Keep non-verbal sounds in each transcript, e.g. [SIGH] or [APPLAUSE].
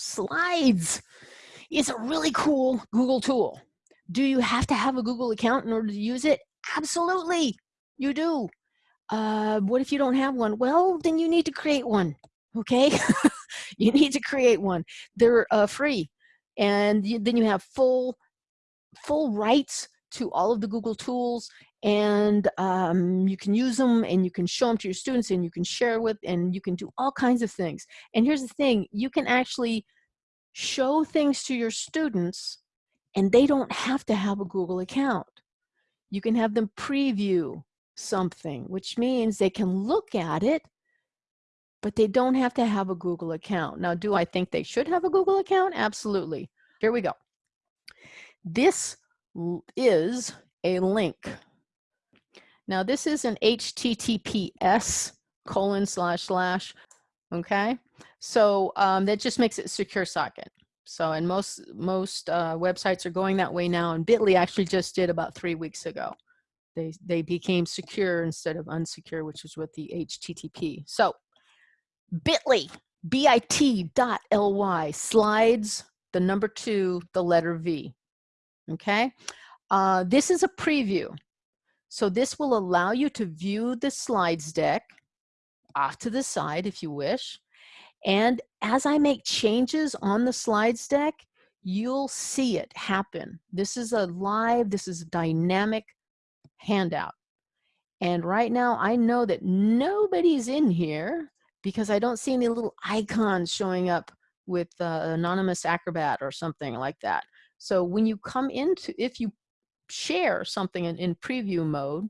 Slides is a really cool Google tool. Do you have to have a Google account in order to use it? Absolutely, you do. Uh, what if you don't have one? Well, then you need to create one, okay? [LAUGHS] you need to create one. They're uh, free. And you, then you have full, full rights to all of the Google tools and um, you can use them and you can show them to your students and you can share with and you can do all kinds of things. And here's the thing, you can actually show things to your students and they don't have to have a Google account. You can have them preview something, which means they can look at it, but they don't have to have a Google account. Now, do I think they should have a Google account? Absolutely. Here we go. This is a link. Now, this is an HTTPS colon slash slash, okay? So um, that just makes it secure socket. So, and most, most uh, websites are going that way now, and Bitly actually just did about three weeks ago. They, they became secure instead of unsecure, which is with the HTTP. So, Bitly, bit.ly, slides, the number two, the letter V, okay? Uh, this is a preview. So this will allow you to view the slides deck off to the side if you wish. And as I make changes on the slides deck, you'll see it happen. This is a live, this is a dynamic handout. And right now I know that nobody's in here because I don't see any little icons showing up with uh, anonymous acrobat or something like that. So when you come into, if you share something in, in preview mode,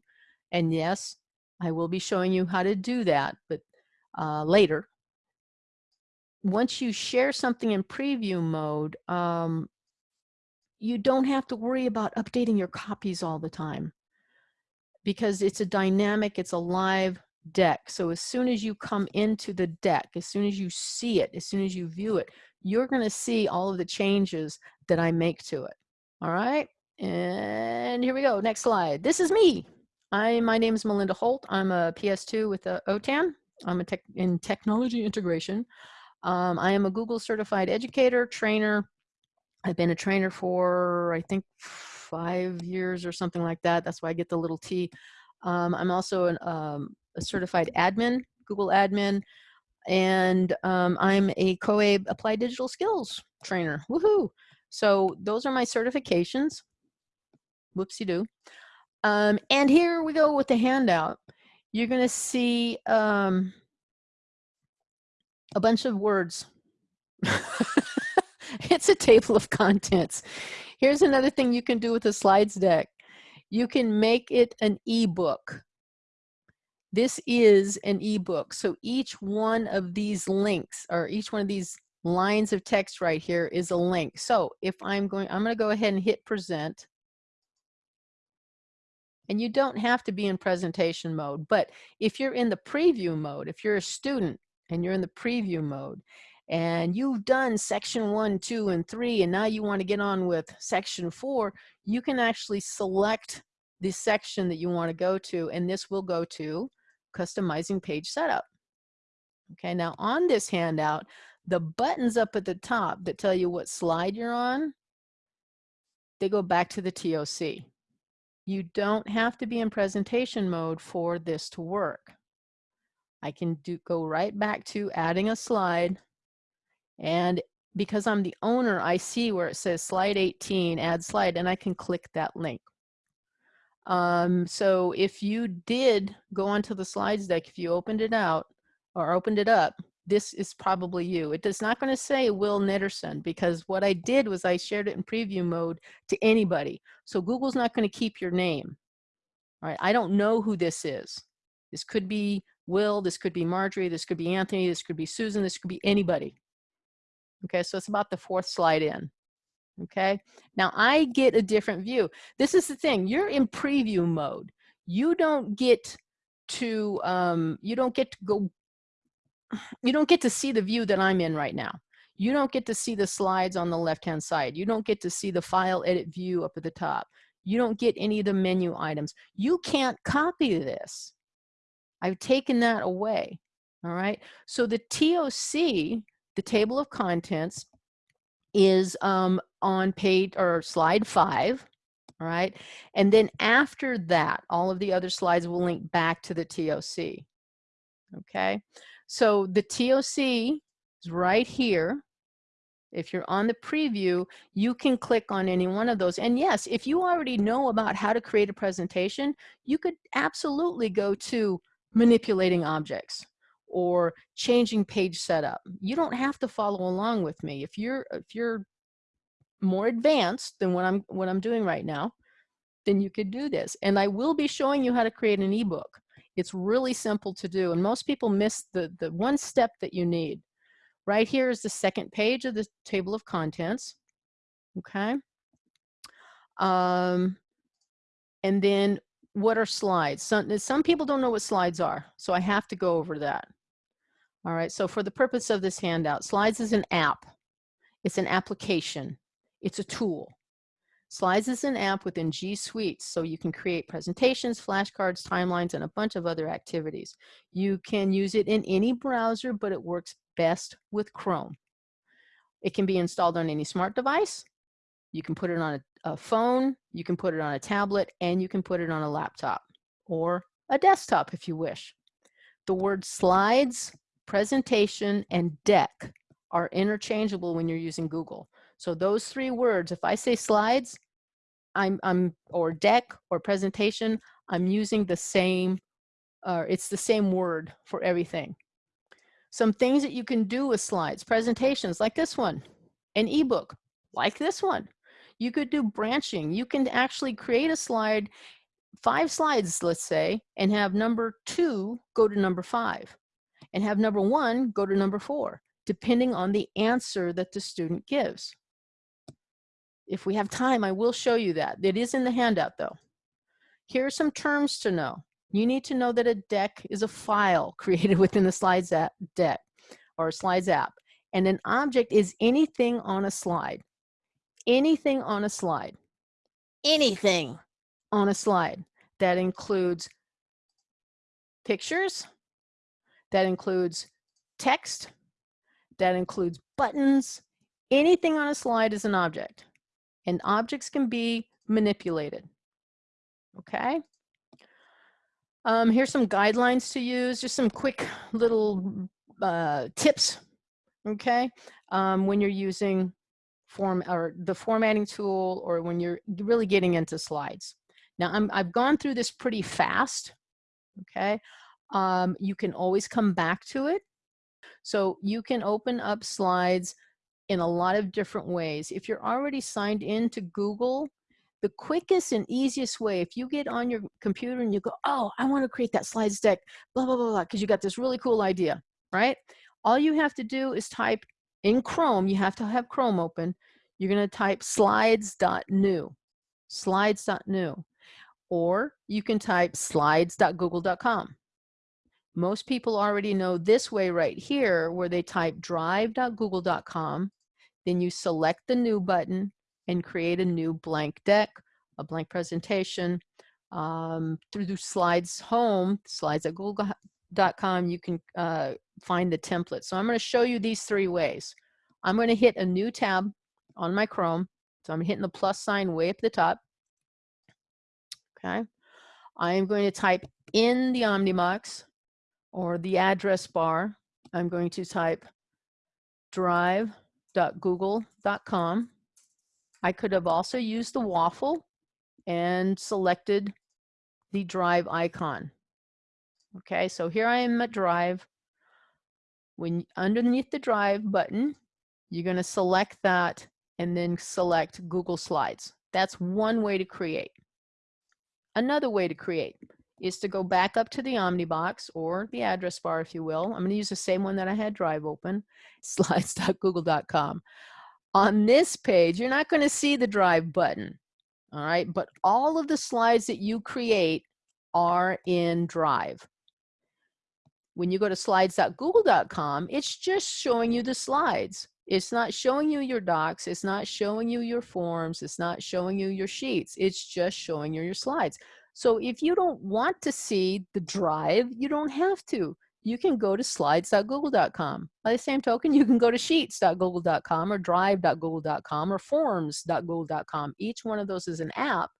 and yes, I will be showing you how to do that, but uh, later, once you share something in preview mode, um, you don't have to worry about updating your copies all the time because it's a dynamic, it's a live deck. So as soon as you come into the deck, as soon as you see it, as soon as you view it, you're going to see all of the changes that I make to it. All right. And here we go. Next slide. This is me. I, my name is Melinda Holt. I'm a PS2 with a OTAN. I'm a tech in technology integration. Um, I am a Google certified educator, trainer. I've been a trainer for, I think, five years or something like that. That's why I get the little T. um, also an, um, a certified admin, Google admin, and um, I'm a COABE Applied Digital Skills trainer. Woohoo! So those are my certifications. Whoopsie-doo. Um, and here we go with the handout. You're going to see um, a bunch of words. [LAUGHS] it's a table of contents. Here's another thing you can do with a slides deck. You can make it an ebook. This is an ebook. So each one of these links or each one of these lines of text right here is a link. So if I'm going, I'm going to go ahead and hit present. And you don't have to be in presentation mode, but if you're in the preview mode, if you're a student and you're in the preview mode and you've done section one, two, and three, and now you want to get on with section four, you can actually select the section that you want to go to, and this will go to customizing page setup. Okay, now on this handout, the buttons up at the top that tell you what slide you're on, they go back to the TOC. You don't have to be in presentation mode for this to work. I can do go right back to adding a slide and because I'm the owner, I see where it says slide 18, add slide, and I can click that link. Um, so if you did go onto the slides deck, if you opened it out or opened it up, this is probably you. It is not going to say Will Nitterson because what I did was I shared it in preview mode to anybody. So Google's not going to keep your name. All right, I don't know who this is. This could be Will, this could be Marjorie, this could be Anthony, this could be Susan, this could be anybody. Okay, so it's about the fourth slide in. Okay, now I get a different view. This is the thing, you're in preview mode. You don't get to, um, you don't get to go you don't get to see the view that I'm in right now. You don't get to see the slides on the left-hand side. You don't get to see the file edit view up at the top. You don't get any of the menu items. You can't copy this. I've taken that away, all right? So the TOC, the table of contents, is um, on page or slide five, all right? And then after that, all of the other slides will link back to the TOC, okay? So the TOC is right here. If you're on the preview, you can click on any one of those. And yes, if you already know about how to create a presentation, you could absolutely go to manipulating objects or changing page setup. You don't have to follow along with me. If you're if you're more advanced than what I'm what I'm doing right now, then you could do this. And I will be showing you how to create an ebook. It's really simple to do. And most people miss the, the one step that you need. Right here is the second page of the table of contents. Okay. Um, and then what are slides? Some, some people don't know what slides are, so I have to go over that. All right, so for the purpose of this handout, Slides is an app. It's an application. It's a tool. Slides is an app within G Suite, so you can create presentations, flashcards, timelines, and a bunch of other activities. You can use it in any browser, but it works best with Chrome. It can be installed on any smart device. You can put it on a, a phone, you can put it on a tablet, and you can put it on a laptop or a desktop if you wish. The word slides presentation, and deck are interchangeable when you're using Google. So those three words, if I say slides, I'm, I'm or deck or presentation, I'm using the same, uh, it's the same word for everything. Some things that you can do with slides, presentations like this one, an ebook like this one. You could do branching. You can actually create a slide, five slides, let's say, and have number two go to number five and have number one go to number four, depending on the answer that the student gives. If we have time, I will show you that. It is in the handout though. Here are some terms to know. You need to know that a deck is a file [LAUGHS] created within the Slides app deck or Slides app. And an object is anything on a slide. Anything on a slide. Anything on a slide. That includes pictures, that includes text, that includes buttons. Anything on a slide is an object, and objects can be manipulated. Okay. Um, here's some guidelines to use, just some quick little uh, tips. Okay, um, when you're using form or the formatting tool, or when you're really getting into slides. Now, I'm, I've gone through this pretty fast. Okay, um, you can always come back to it. So you can open up slides in a lot of different ways. If you're already signed in to Google, the quickest and easiest way, if you get on your computer and you go, oh, I want to create that slides deck, blah, blah, blah, blah, because you got this really cool idea, right? All you have to do is type in Chrome, you have to have Chrome open. You're going to type slides.new, slides.new, or you can type slides.google.com. Most people already know this way right here where they type drive.google.com, then you select the new button and create a new blank deck, a blank presentation. Um, through slides home, slides at google.com, you can uh, find the template. So I'm going to show you these three ways. I'm going to hit a new tab on my Chrome. So I'm hitting the plus sign way up the top. Okay. I am going to type in the Omnibox or the address bar, I'm going to type drive.google.com. I could have also used the waffle and selected the drive icon. Okay, so here I am at drive. When underneath the drive button, you're going to select that and then select Google Slides. That's one way to create. Another way to create is to go back up to the Omnibox or the address bar, if you will. I'm going to use the same one that I had Drive open, [LAUGHS] slides.google.com. On this page, you're not going to see the Drive button, all right? But all of the slides that you create are in Drive. When you go to slides.google.com, it's just showing you the slides. It's not showing you your docs. It's not showing you your forms. It's not showing you your sheets. It's just showing you your slides. So if you don't want to see the drive, you don't have to. you can go to slides.google.com. By the same token, you can go to sheets.google.com or drive.google.com or forms.google.com. Each one of those is an app.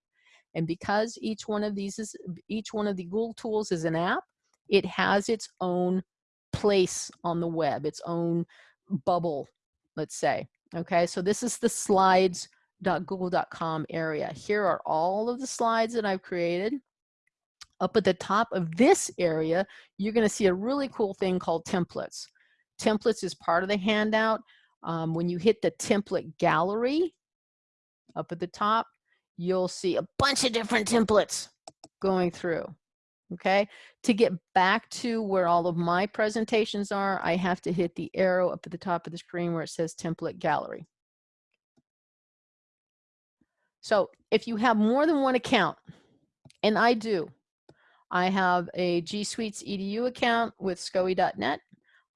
And because each one of these is, each one of the Google tools is an app, it has its own place on the web, its own bubble, let's say. Okay, so this is the slides.google.com area. Here are all of the slides that I've created. Up at the top of this area, you're gonna see a really cool thing called templates. Templates is part of the handout. Um, when you hit the template gallery up at the top, you'll see a bunch of different templates going through. Okay, to get back to where all of my presentations are, I have to hit the arrow up at the top of the screen where it says template gallery. So if you have more than one account, and I do, I have a G Suites EDU account with SCOE.net.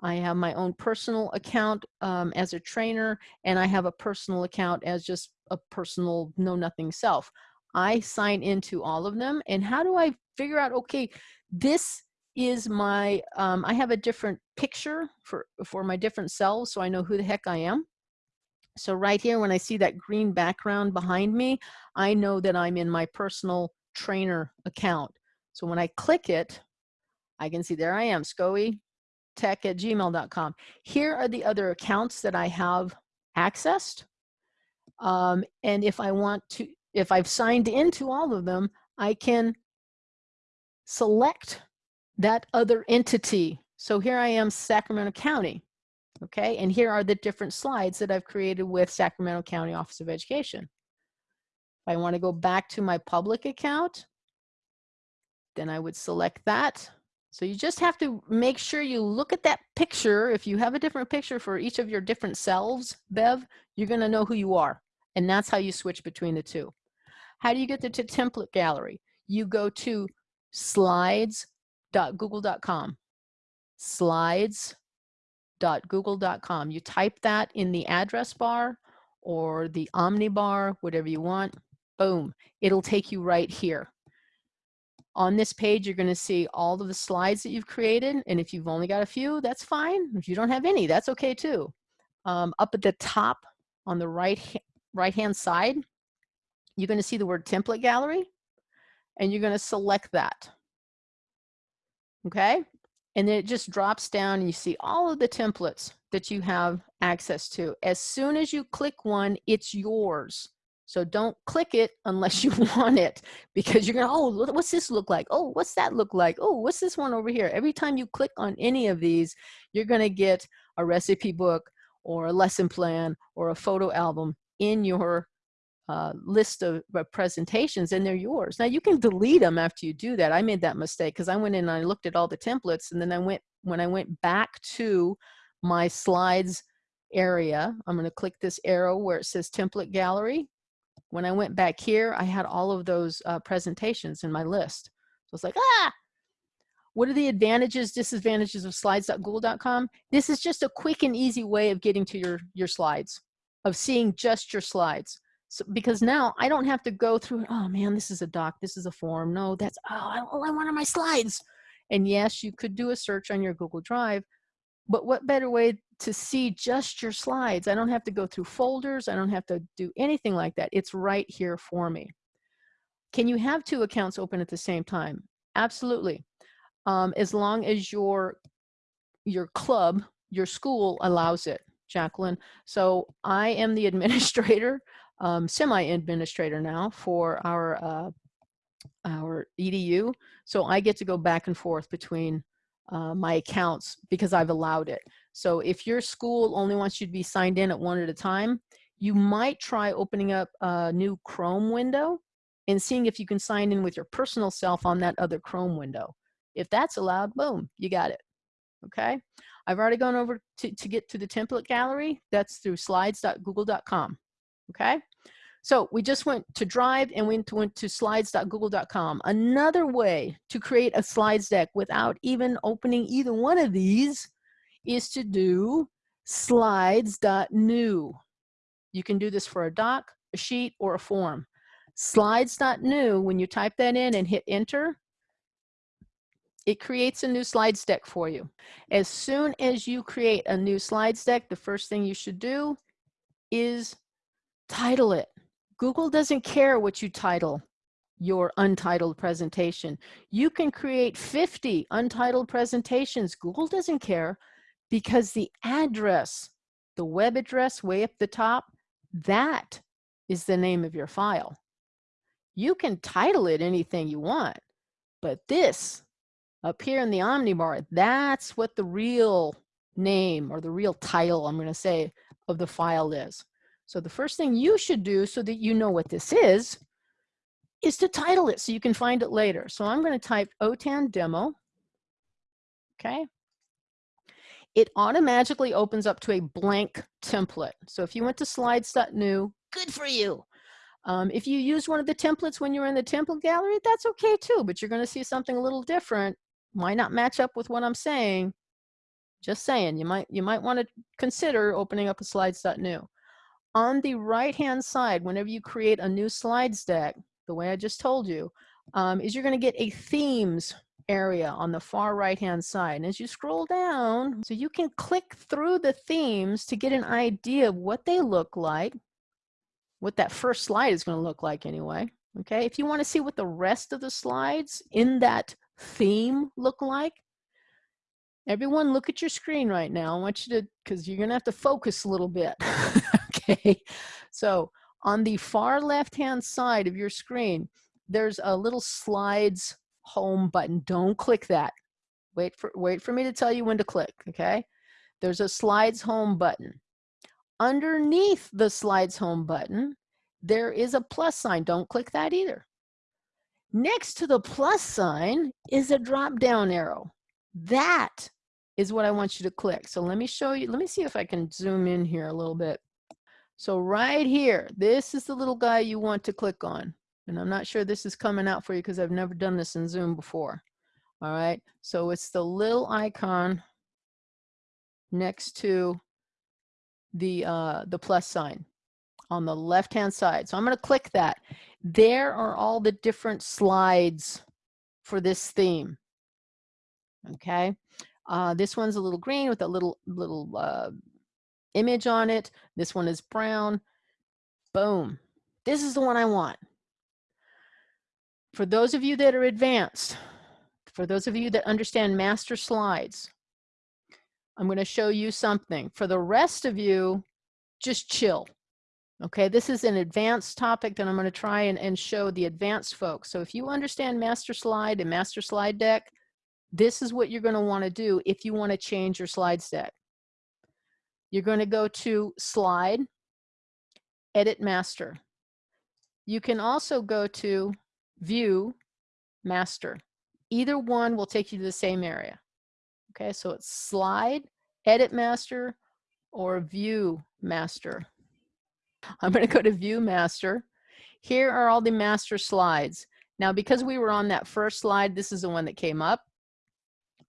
I have my own personal account um, as a trainer, and I have a personal account as just a personal know nothing self. I sign into all of them. And how do I figure out, okay, this is my, um, I have a different picture for, for my different selves so I know who the heck I am. So right here, when I see that green background behind me, I know that I'm in my personal trainer account. So when I click it, I can see there I am, scoe tech at gmail.com. Here are the other accounts that I have accessed. Um, and if I want to, if I've signed into all of them, I can select that other entity. So here I am, Sacramento County. Okay, and here are the different slides that I've created with Sacramento County Office of Education. If I want to go back to my public account, then I would select that. So you just have to make sure you look at that picture. If you have a different picture for each of your different selves, Bev, you're gonna know who you are. And that's how you switch between the two. How do you get to, to template gallery? You go to slides.google.com. Slides.google.com. You type that in the address bar or the omni bar, whatever you want. Boom, it'll take you right here. On this page, you're gonna see all of the slides that you've created. And if you've only got a few, that's fine. If you don't have any, that's okay too. Um, up at the top on the right, right hand side, you're gonna see the word template gallery and you're gonna select that. Okay, and then it just drops down and you see all of the templates that you have access to. As soon as you click one, it's yours. So don't click it unless you [LAUGHS] want it because you're going to, oh, what's this look like? Oh, what's that look like? Oh, what's this one over here? Every time you click on any of these, you're going to get a recipe book or a lesson plan or a photo album in your uh, list of uh, presentations and they're yours. Now you can delete them after you do that. I made that mistake because I went in and I looked at all the templates and then I went, when I went back to my slides area, I'm going to click this arrow where it says template gallery when I went back here, I had all of those uh, presentations in my list. So it's like, ah, what are the advantages, disadvantages of slides.google.com? This is just a quick and easy way of getting to your, your slides, of seeing just your slides. So, because now I don't have to go through, oh man, this is a doc, this is a form. No, that's, oh, all I want are my slides. And yes, you could do a search on your Google Drive, but what better way to see just your slides? I don't have to go through folders. I don't have to do anything like that. It's right here for me. Can you have two accounts open at the same time? Absolutely. Um, as long as your, your club, your school allows it, Jacqueline. So I am the [LAUGHS] administrator, um, semi-administrator now for our, uh, our EDU. So I get to go back and forth between uh, my accounts because I've allowed it. So if your school only wants you to be signed in at one at a time, you might try opening up a new Chrome window and seeing if you can sign in with your personal self on that other Chrome window. If that's allowed, boom, you got it. Okay. I've already gone over to, to get to the template gallery. That's through slides.google.com. Okay. So we just went to Drive and went to, went to slides.google.com. Another way to create a slides deck without even opening either one of these is to do slides.new. You can do this for a doc, a sheet, or a form. Slides.new, when you type that in and hit enter, it creates a new slides deck for you. As soon as you create a new slides deck, the first thing you should do is title it. Google doesn't care what you title your untitled presentation. You can create 50 untitled presentations. Google doesn't care because the address, the web address way up the top, that is the name of your file. You can title it anything you want, but this up here in the Omnibar, that's what the real name or the real title, I'm gonna say, of the file is. So the first thing you should do so that you know what this is, is to title it so you can find it later. So I'm gonna type OTAN demo, okay? It automatically opens up to a blank template. So if you went to slides.new, good for you. Um, if you use one of the templates when you're in the template gallery, that's okay too, but you're gonna see something a little different. Might not match up with what I'm saying. Just saying, you might, you might wanna consider opening up a slides.new. On the right-hand side, whenever you create a new slides deck, the way I just told you, um, is you're gonna get a themes area on the far right hand side. And as you scroll down, so you can click through the themes to get an idea of what they look like, what that first slide is going to look like anyway. Okay, if you want to see what the rest of the slides in that theme look like, everyone look at your screen right now. I want you to, because you're going to have to focus a little bit. [LAUGHS] okay, [LAUGHS] so on the far left hand side of your screen, there's a little slides home button. Don't click that. Wait for, wait for me to tell you when to click, okay? There's a slides home button. Underneath the slides home button, there is a plus sign. Don't click that either. Next to the plus sign is a drop down arrow. That is what I want you to click. So let me show you, let me see if I can zoom in here a little bit. So right here, this is the little guy you want to click on. And I'm not sure this is coming out for you because I've never done this in Zoom before. All right, so it's the little icon next to the, uh, the plus sign on the left-hand side. So I'm gonna click that. There are all the different slides for this theme, okay? Uh, this one's a little green with a little, little uh, image on it. This one is brown. Boom. This is the one I want. For those of you that are advanced, for those of you that understand master slides, I'm going to show you something. For the rest of you, just chill. Okay, this is an advanced topic that I'm going to try and, and show the advanced folks. So if you understand master slide and master slide deck, this is what you're going to want to do if you want to change your slides deck. You're going to go to slide, edit master. You can also go to view, master. Either one will take you to the same area. Okay, so it's slide, edit master, or view master. [LAUGHS] I'm going to go to view master. Here are all the master slides. Now, because we were on that first slide, this is the one that came up.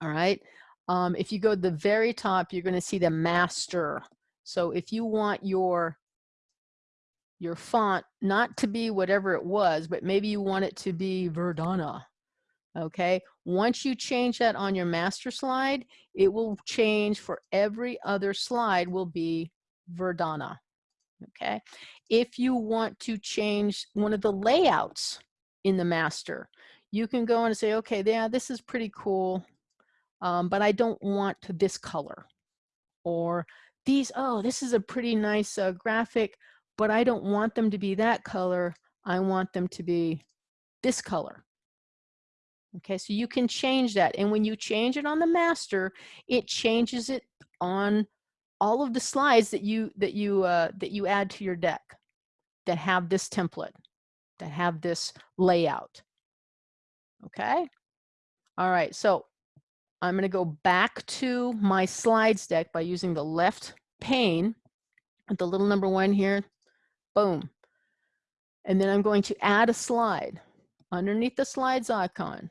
All right. Um, if you go to the very top, you're going to see the master. So if you want your your font not to be whatever it was, but maybe you want it to be Verdana. Okay, once you change that on your master slide, it will change for every other slide will be Verdana. Okay, if you want to change one of the layouts in the master, you can go and say, okay, yeah, this is pretty cool, um, but I don't want this color. Or these, oh, this is a pretty nice uh, graphic, but I don't want them to be that color. I want them to be this color. Okay, so you can change that. And when you change it on the master, it changes it on all of the slides that you that you uh, that you add to your deck that have this template, that have this layout. Okay. All right, so I'm going to go back to my slides deck by using the left pane, with the little number one here, boom. And then I'm going to add a slide underneath the slides icon,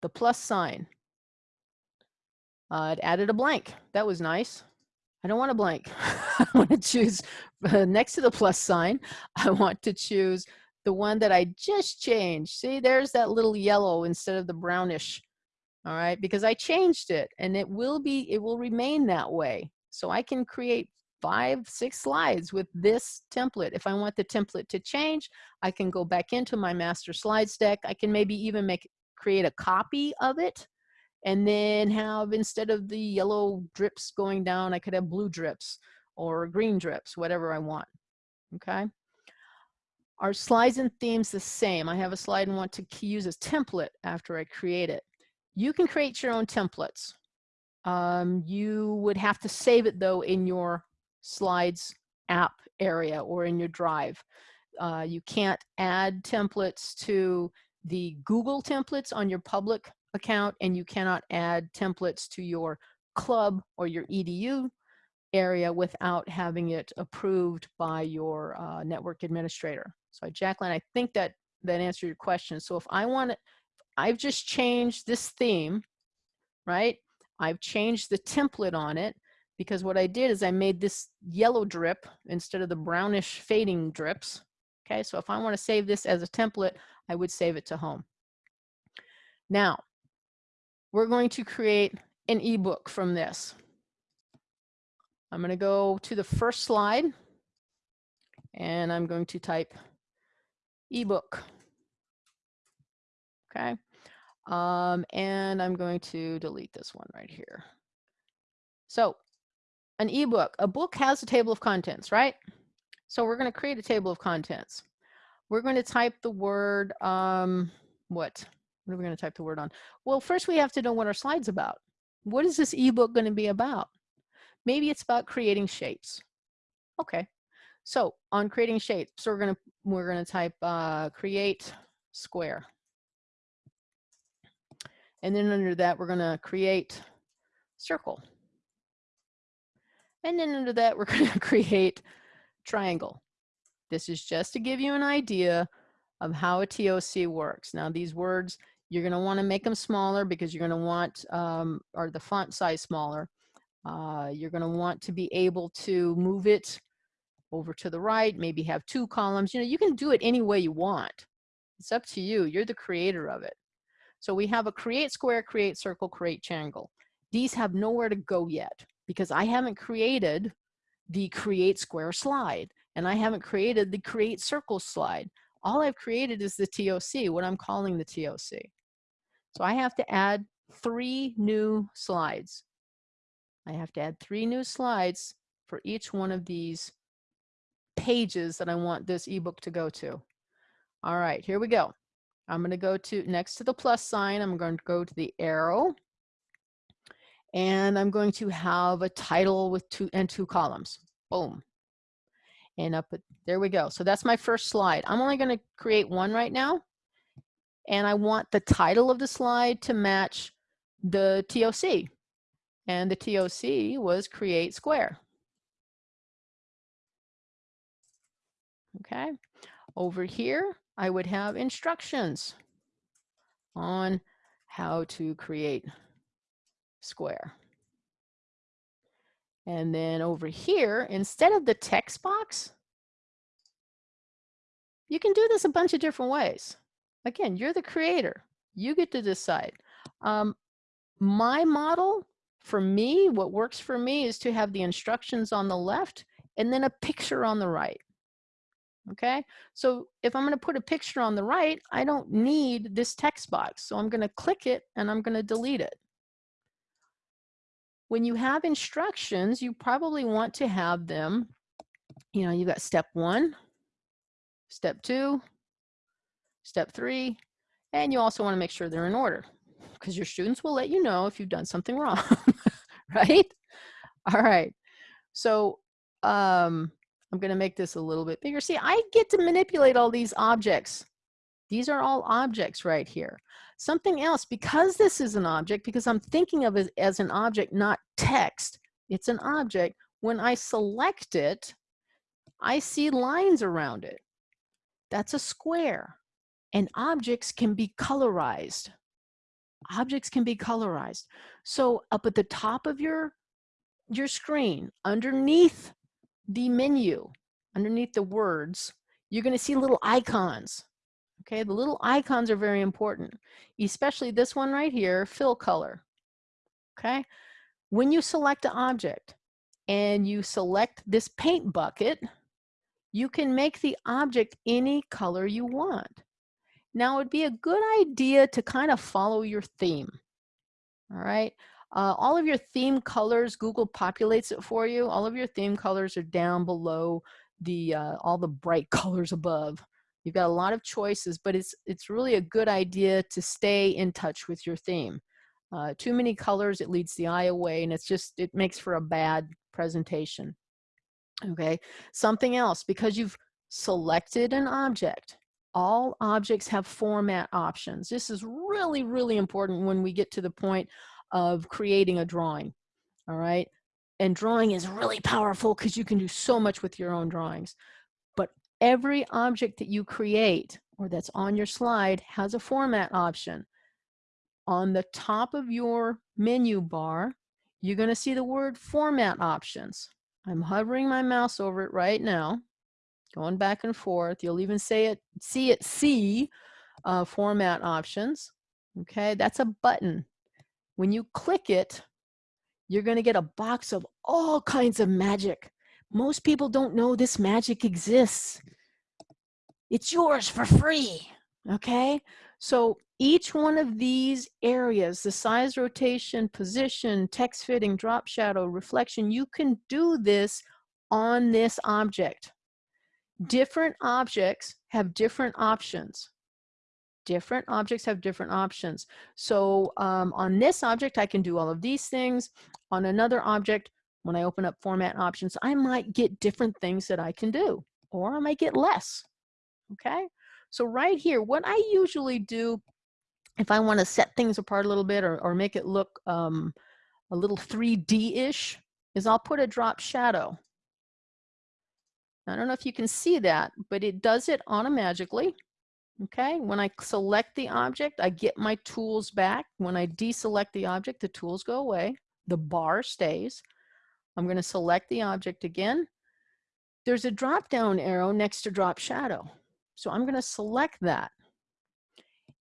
the plus sign. Uh, it added a blank. That was nice. I don't want a blank. [LAUGHS] I want to choose uh, next to the plus sign. I want to choose the one that I just changed. See, there's that little yellow instead of the brownish all right, because I changed it and it will be, it will remain that way. So I can create five, six slides with this template. If I want the template to change, I can go back into my master slides deck. I can maybe even make, create a copy of it and then have, instead of the yellow drips going down, I could have blue drips or green drips, whatever I want, okay? Our slides and themes the same. I have a slide and want to use as template after I create it. You can create your own templates. Um, you would have to save it though in your slides app area or in your drive. Uh, you can't add templates to the Google templates on your public account and you cannot add templates to your club or your EDU area without having it approved by your uh, network administrator. So Jacqueline, I think that that answered your question. So if I want to, I've just changed this theme, right? I've changed the template on it because what I did is I made this yellow drip instead of the brownish fading drips. Okay, so if I want to save this as a template, I would save it to home. Now, we're going to create an ebook from this. I'm going to go to the first slide and I'm going to type ebook. Okay. Um, and I'm going to delete this one right here. So an ebook, a book has a table of contents, right? So we're going to create a table of contents. We're going to type the word, um, what? What are we going to type the word on? Well, first we have to know what our slide's about. What is this ebook going to be about? Maybe it's about creating shapes. Okay. So on creating shapes, so we're going to we're going to type uh, create square. And then under that, we're going to create circle. And then under that, we're [LAUGHS] going to create triangle. This is just to give you an idea of how a TOC works. Now these words, you're going to want to make them smaller because you're going to want, um, or the font size smaller. Uh, you're going to want to be able to move it over to the right, maybe have two columns. You know, you can do it any way you want. It's up to you. You're the creator of it. So we have a create square, create circle, create triangle. These have nowhere to go yet because I haven't created the create square slide and I haven't created the create circle slide. All I've created is the TOC, what I'm calling the TOC. So I have to add three new slides. I have to add three new slides for each one of these pages that I want this ebook to go to. All right, here we go. I'm going to go to next to the plus sign, I'm going to go to the arrow and I'm going to have a title with two and two columns. Boom. And up, there we go. So that's my first slide. I'm only going to create one right now. And I want the title of the slide to match the TOC. And the TOC was create square. Okay. Over here, I would have instructions on how to create square. And then over here, instead of the text box, you can do this a bunch of different ways. Again, you're the creator. You get to decide. Um, my model, for me, what works for me is to have the instructions on the left and then a picture on the right okay? So if I'm gonna put a picture on the right, I don't need this text box. So I'm gonna click it and I'm gonna delete it. When you have instructions, you probably want to have them, you know, you got step one, step two, step three, and you also wanna make sure they're in order because your students will let you know if you've done something [LAUGHS] wrong, right? All right, so um, I'm going to make this a little bit bigger. See, I get to manipulate all these objects. These are all objects right here. Something else, because this is an object, because I'm thinking of it as an object, not text, it's an object. When I select it, I see lines around it. That's a square. And objects can be colorized. Objects can be colorized. So up at the top of your, your screen, underneath the menu underneath the words, you're going to see little icons. Okay, the little icons are very important, especially this one right here, fill color. Okay, when you select an object and you select this paint bucket, you can make the object any color you want. Now it'd be a good idea to kind of follow your theme. All right. Uh, all of your theme colors, Google populates it for you. All of your theme colors are down below the uh, all the bright [LAUGHS] colors above. You've got a lot of choices, but it's it's really a good idea to stay in touch with your theme. Uh, too many colors, it leads the eye away, and it's just it makes for a bad presentation. Okay, something else because you've selected an object. All objects have format options. This is really, really important when we get to the point of creating a drawing. All right, and drawing is really powerful because you can do so much with your own drawings. But every object that you create or that's on your slide has a format option. On the top of your menu bar, you're going to see the word format options. I'm hovering my mouse over it right now, going back and forth. You'll even say it, see it, see uh, format options. Okay, that's a button. When you click it, you're going to get a box of all kinds of magic. Most people don't know this magic exists. It's yours for free, okay? So each one of these areas, the size, rotation, position, text fitting, drop shadow, reflection, you can do this on this object. Different objects have different options different objects have different options. So um, on this object, I can do all of these things. On another object, when I open up format options, I might get different things that I can do, or I might get less, okay? So right here, what I usually do, if I wanna set things apart a little bit or, or make it look um, a little 3D-ish, is I'll put a drop shadow. I don't know if you can see that, but it does it automatically. Okay, when I select the object, I get my tools back. When I deselect the object, the tools go away. The bar stays. I'm going to select the object again. There's a drop down arrow next to drop shadow. So I'm going to select that.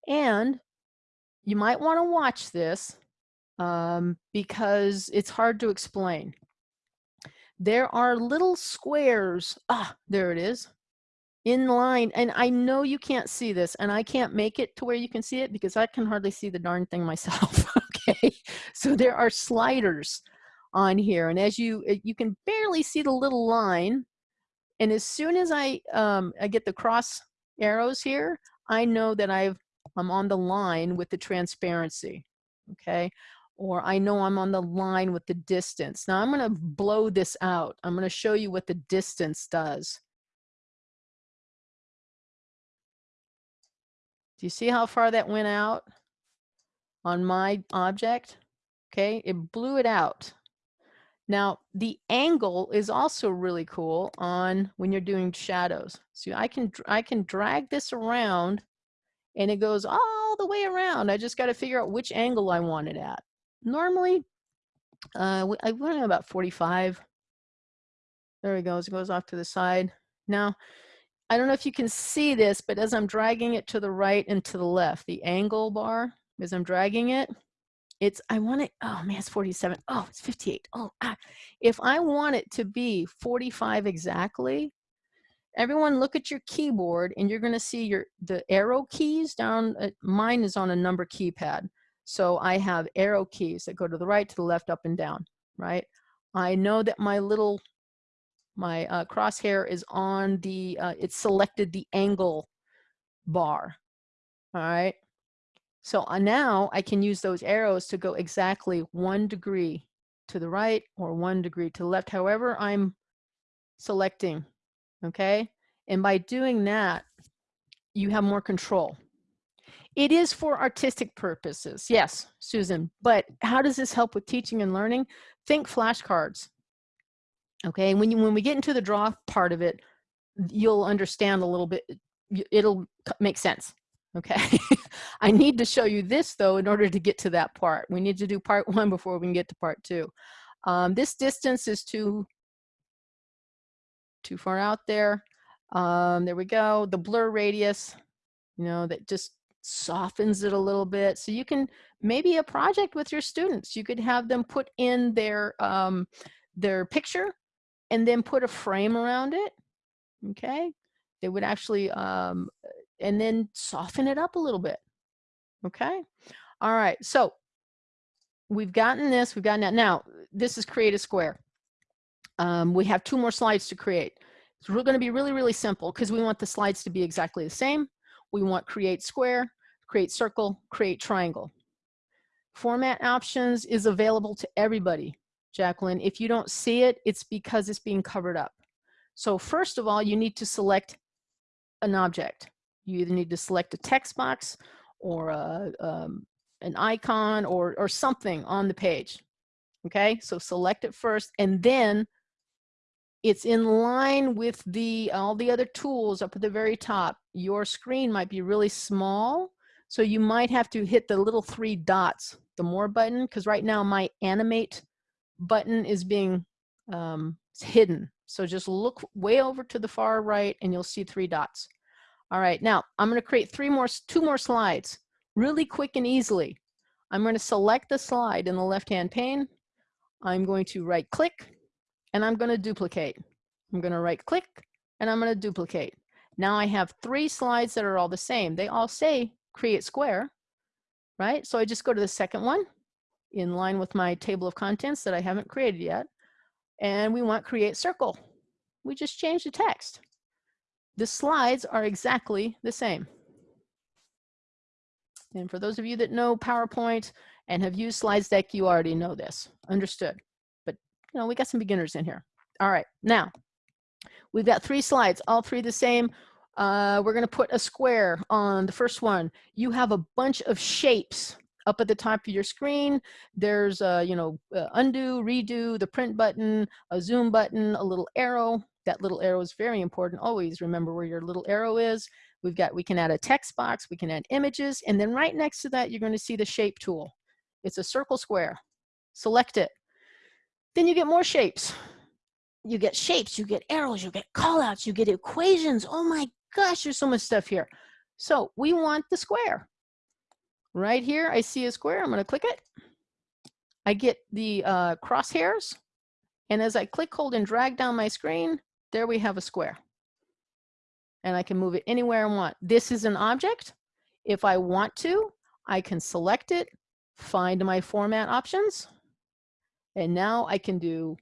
And you might want to watch this um, because it's hard to explain. There are little squares. Ah, there it is in line and I know you can't see this and I can't make it to where you can see it because I can hardly see the darn thing [LAUGHS] myself okay? So there are sliders on here and as you eh, you can barely see the little line and as soon as I um, I get the cross arrows here I know that I've I'm on the line with the transparency okay? Or I know I'm on the line with the distance. Now I'm going to blow this out. I'm going to show you what the distance does Do you see how far that went out on my object? Okay, it blew it out. Now, the angle is also really cool on when you're doing shadows. So I can, I can drag this around and it goes all the way around. I just got to figure out which angle I want it at. Normally, uh, I went about 45. There it goes. It goes off to the side. Now, I don't know if you can see this, but as I'm dragging it to the right and to the left, the angle bar, as I'm dragging it, it's, I want it, oh man, it's 47. Oh, it's 58. Oh, ah. if I want it to be 45 exactly, everyone look at your keyboard and you're going to see your, the arrow keys down, uh, mine is on a number keypad. So I have arrow keys that go to the right, to the left, up and down, right? I know that my little my uh, crosshair is on the, uh, it's selected the angle bar. All right. So uh, now I can use those arrows to go exactly one degree to the right or one degree to the left, however I'm selecting. Okay. And by doing that, you have more control. It is for artistic purposes. Yes, Susan, but how does this help with teaching and learning? Think flashcards. Okay, when you when we get into the draw part of it, you'll understand a little bit. It'll make sense. Okay, [LAUGHS] I need to show you this though in order to get to that part. We need to do part [LAUGHS] one before we can get to part two. Um, this distance is too too far out there. Um, there we go. The blur radius you know, that just softens it a little bit. So you can, maybe a project with your students, you could have them put in their, um, their picture and then put a frame around it, okay? They would actually, um, and then soften it up a little bit, okay? All right, so we've gotten this, we've gotten that. Now, this is create a square. Um, we have two more slides to create. It's going to be really, really simple because we want the slides to be exactly the same. We want create square, create circle, create triangle. Format options is available to everybody, Jacqueline. If you don't see it, it's because it's being covered up. So first of all, you need to select an object. You either need to select a text box or a, um, an icon or, or something on the page. Okay, so select it first and then it's in line with the all the other tools up at the very top. Your screen might be really small, so you might have to hit the little three dots, the more button, because right now my animate button is being um, hidden. So just look way over to the far right and you'll see three dots. All right, now I'm gonna create three more, two more slides, really quick and easily. I'm gonna select the slide in the left-hand pane. I'm going to right click and I'm gonna duplicate. I'm gonna right click and I'm gonna duplicate. Now I have three slides that are all the same. They all say create square, right? So I just go to the second one in line with my table of contents that I haven't created yet. And we want create circle. We just change the text. The slides are exactly the same. And for those of you that know PowerPoint and have used Slides Deck, you already know this, understood. But you know, we got some beginners in here. All right, now we've got three slides, all three the same. Uh, we're gonna put a square on the first one. You have a bunch of shapes up at the top of your screen. There's, a, you know, undo, redo, the print button, a zoom button, a little arrow. That little arrow is very important. Always remember where your little arrow is. We've got, we can add a text box, we can add images, and then right next to that, you're going to see the shape tool. It's a circle square. Select it. Then you get more shapes. You get shapes, you get arrows, you get callouts, you get equations. Oh my gosh, there's so much stuff here. So we want the square. Right here, I see a square. I'm going to click it. I get the uh, crosshairs. And as I click, hold, and drag down my screen, there we have a square. And I can move it anywhere I want. This is an object. If I want to, I can select it, find my format options, and now I can do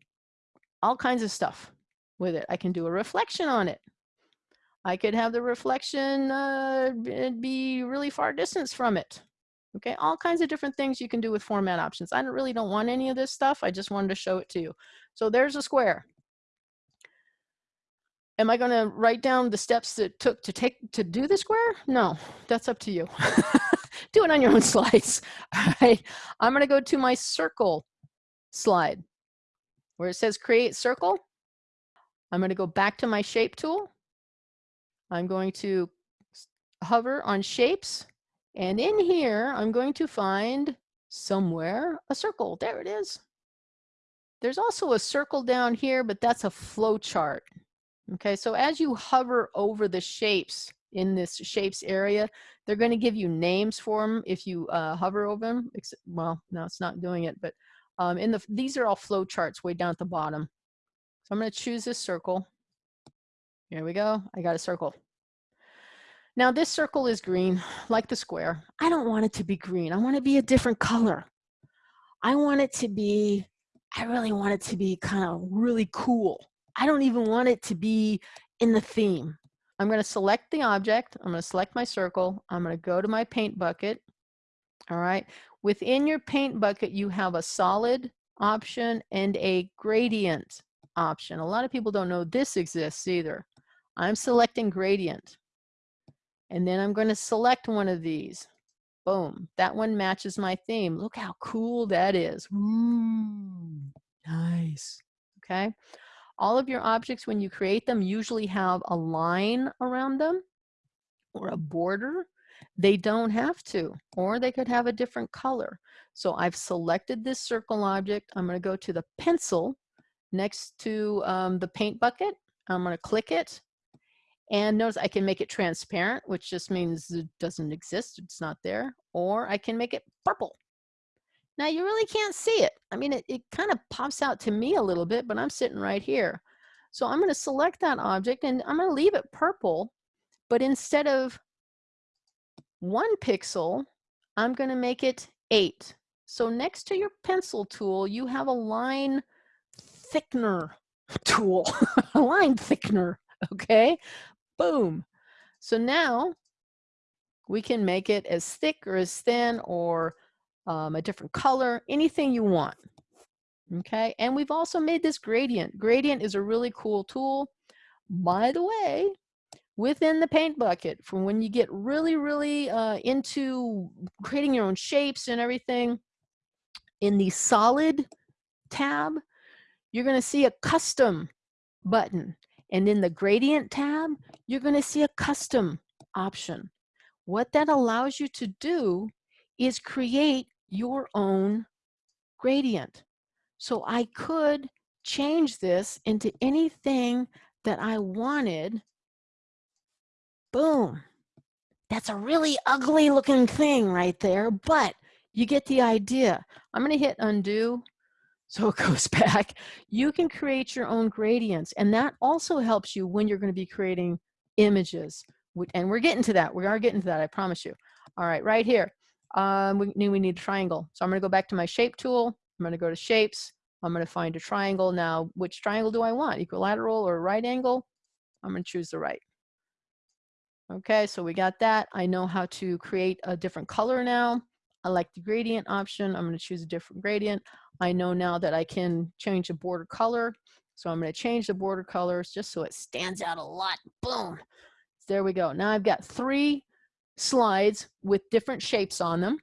all kinds of stuff with it. I can do a reflection on it. I could have the reflection uh, be really far distance from it. Okay, all kinds of different things you can do with format options. I don't, really don't want any of this stuff. I just wanted to show it to you. So there's a square. Am I going to write down the steps that took to take to do the square? No, that's up to you. [LAUGHS] do it on your own [LAUGHS] slides. All right, I'm going to go to my circle slide where it says create circle. I'm going to go back to my shape tool. I'm going to hover on shapes and in here, I'm going to find somewhere a circle. There it is. There's also a circle down here, but that's a flow chart. Okay, so as you hover over the shapes in this shapes area, they're going to give you names for them if you uh, hover over them. Well, no, it's not doing it, but um, in the these are all flow charts way down at the bottom. So I'm going to choose this circle. Here we go. I got a circle. Now this circle is green, like the square. I don't want it to be green. I want it to be a different color. I want it to be, I really want it to be kind of really cool. I don't even want it to be in the theme. I'm going to select the object. I'm going to select my circle. I'm going to go to my paint bucket. All right. Within your paint bucket, you have a solid option and a gradient option. A lot of people don't know this exists either. I'm selecting gradient. And then I'm going to select one of these. Boom. That one matches my theme. Look how cool that is. Ooh, nice. Okay. All of your objects, when you create them, usually have a line around them or a border. They don't have to, or they could have a different color. So I've selected this circle object. I'm going to go to the pencil next to um, the paint bucket. I'm going to click it And notice I can make it transparent, which just means it doesn't exist, it's not there. Or I can make it purple. Now you really can't see it. I mean, it, it kind of pops out to me a little bit, but I'm sitting right here. So I'm gonna select that object and I'm gonna leave it purple, but instead of one pixel, I'm gonna make it eight. So next to your pencil tool, you have a line thickener [LAUGHS] tool, a line thickener, okay? Boom. So now we can make it as thick or as thin or um, a different color, anything you want. Okay, and we've also made this gradient. Gradient is a really cool tool. By the way, within the paint bucket, for when you get really, really uh, into creating your own shapes and everything, in the solid tab, you're gonna see a custom button. And in the gradient tab, you're gonna see a custom option. What that allows you to do is create your own gradient. So I could change this into anything that I wanted. Boom. That's a really ugly looking thing right there, but you get the idea. I'm gonna hit undo so it [LAUGHS] goes back. You can create your own gradients and that also helps you when you're gonna be creating images. And we're getting to that, we are getting to that, I promise you. All right, right here, um, we knew we need a triangle. So I'm gonna go back to my shape tool. I'm gonna go to shapes. I'm gonna find a triangle. Now, which triangle do I want? Equilateral or right angle? I'm gonna choose the right. Okay, so we got that. I know how to create a different color now. I like the gradient option. I'm gonna choose a different gradient. I know now that I can change the border color. So I'm gonna change the border colors just so it stands out a lot. Boom. There we go. Now I've got three slides with different shapes on them,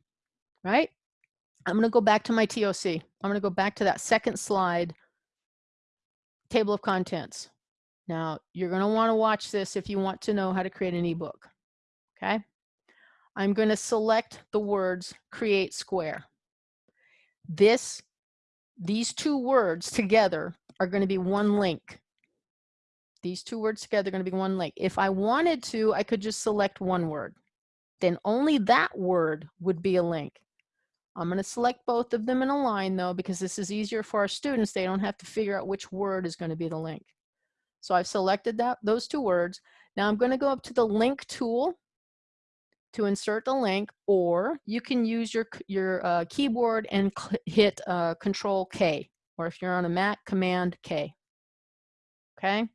right? I'm gonna go back to my TOC. I'm gonna go back to that second slide, table of contents. Now, you're gonna wanna watch this if you want to know how to create an ebook, okay? I'm gonna select the words create square. This, these two words together are gonna be one link. These two words together are gonna be one link. If I wanted to, I could just select one word then only that word would be a link. I'm going to select both of them in a line though, because this is easier for our students. They don't have to figure out which word is going to be the link. So I've selected that those two words. Now I'm going to go up to the link tool to insert the link, or you can use your, your uh, keyboard and hit uh, Control K, or if you're on a Mac, Command K. Okay.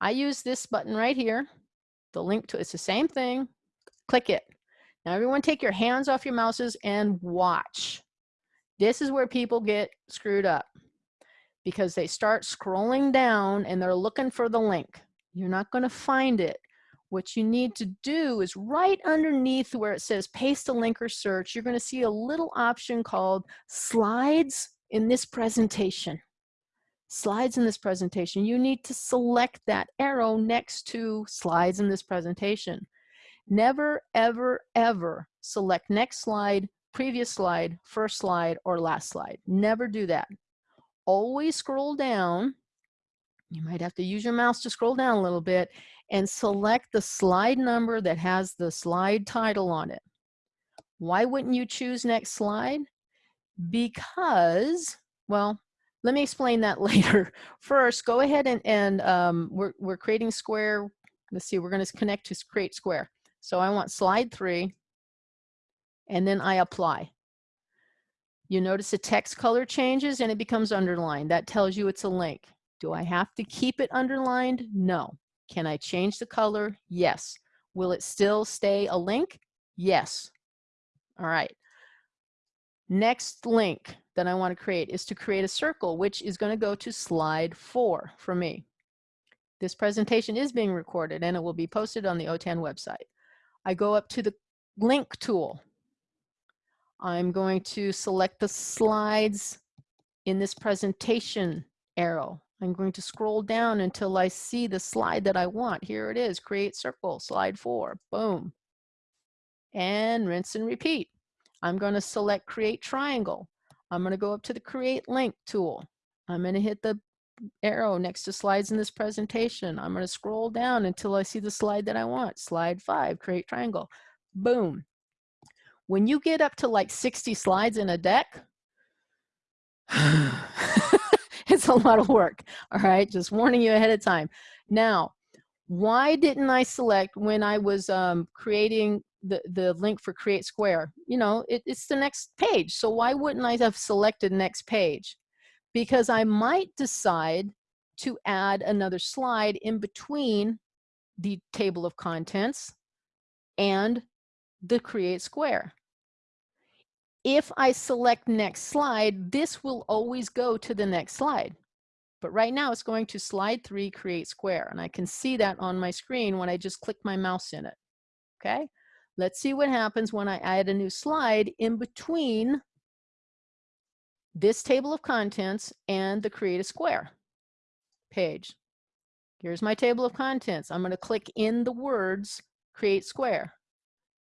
I use this button right here. The link to it's the same thing, click it. Now everyone take your hands off your mouses and watch. This is where people get screwed up because they start scrolling down and they're looking for the link. You're not going to find it. What you need to do is right underneath where it says paste a link or search, you're going to see a little option called slides in this presentation. Slides in this presentation. You need to select that arrow next to slides in this presentation. Never, ever, ever select next slide, previous slide, first slide, or last slide. Never do that. Always scroll down. You might have to use your mouse to scroll down a little bit and select the slide number that has the slide title on it. Why wouldn't you choose next slide? Because, well, let me explain that [LAUGHS] later. First, go ahead and, and um, we're, we're creating square. Let's see, we're going to connect to create square. So I want slide three, and then I apply. You notice the text color changes and it becomes underlined. That tells you it's a link. Do I have to keep it underlined? No. Can I change the color? Yes. Will it still stay a link? Yes. All right. Next link that I want to create is to create a circle, which is going to go to slide four for me. This presentation is being recorded and it will be posted on the OTAN website. I go up to the link tool. I'm going to select the slides in this presentation arrow. I'm going to scroll down until I see the slide that I want. Here it is, create circle, slide four, boom. And rinse and repeat. I'm going to select create triangle. I'm going to go up to the create link tool. I'm going to hit the arrow next to slides in this presentation. I'm going to scroll down until I see the slide that I want. Slide five, create triangle. Boom. When you get up to like 60 slides in a deck, [SIGHS] [LAUGHS] a lot of work. All right, just warning you ahead of time. Now, why didn't I select when I was um, creating the, the link for create square? You know, it, it's the next page. So why wouldn't I have selected next page? Because I might decide to add another slide in between the table of contents and the create square. If I select next slide, this will always go to the next slide. But right now it's going to slide three, create square. And I can see that on my screen when I just click my mouse in it. Okay, let's see what happens when I add a new slide in between this table of contents and the create a square page. Here's my table of contents. I'm going to click in the words create square.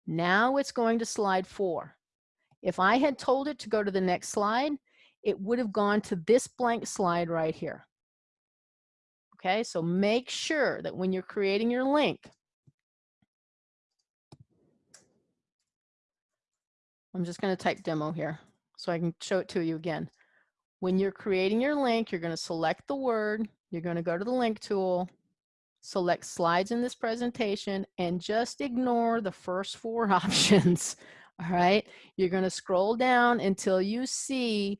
Now it's going to slide four. If I had told it to go to the next slide, it would have gone to this blank slide right here. Okay, so make sure that when you're creating your link, I'm just going to type demo here so I can show it to you again. When you're creating your link, you're going to select the word, you're going to go to the link tool, select slides in this presentation, and just ignore the first four [LAUGHS] options all right you're going to scroll down until you see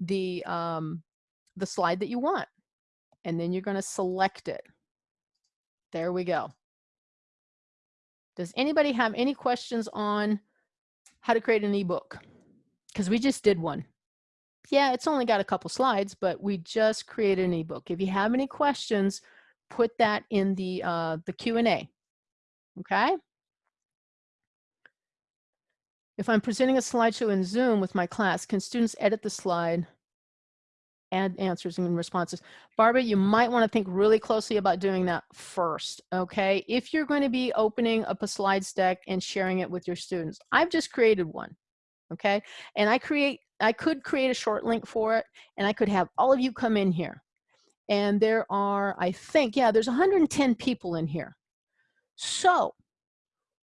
the um, the slide that you want and then you're going to select it. There we go. Does anybody have any questions on how to create an ebook? Because we just did one. Yeah it's only got a couple slides but we just created an ebook. If you have any questions put that in the uh, the Q&A okay if I'm presenting a slideshow in Zoom with my class, can students edit the slide, add answers and responses? Barbara, you might want to think really closely about doing that first, okay? If you're going to be opening up a slides deck and sharing it with your students, I've just created one, okay? And I create, I could create a short link for it, and I could have all of you come in here. And there are, I think, yeah, there's 110 people in here. So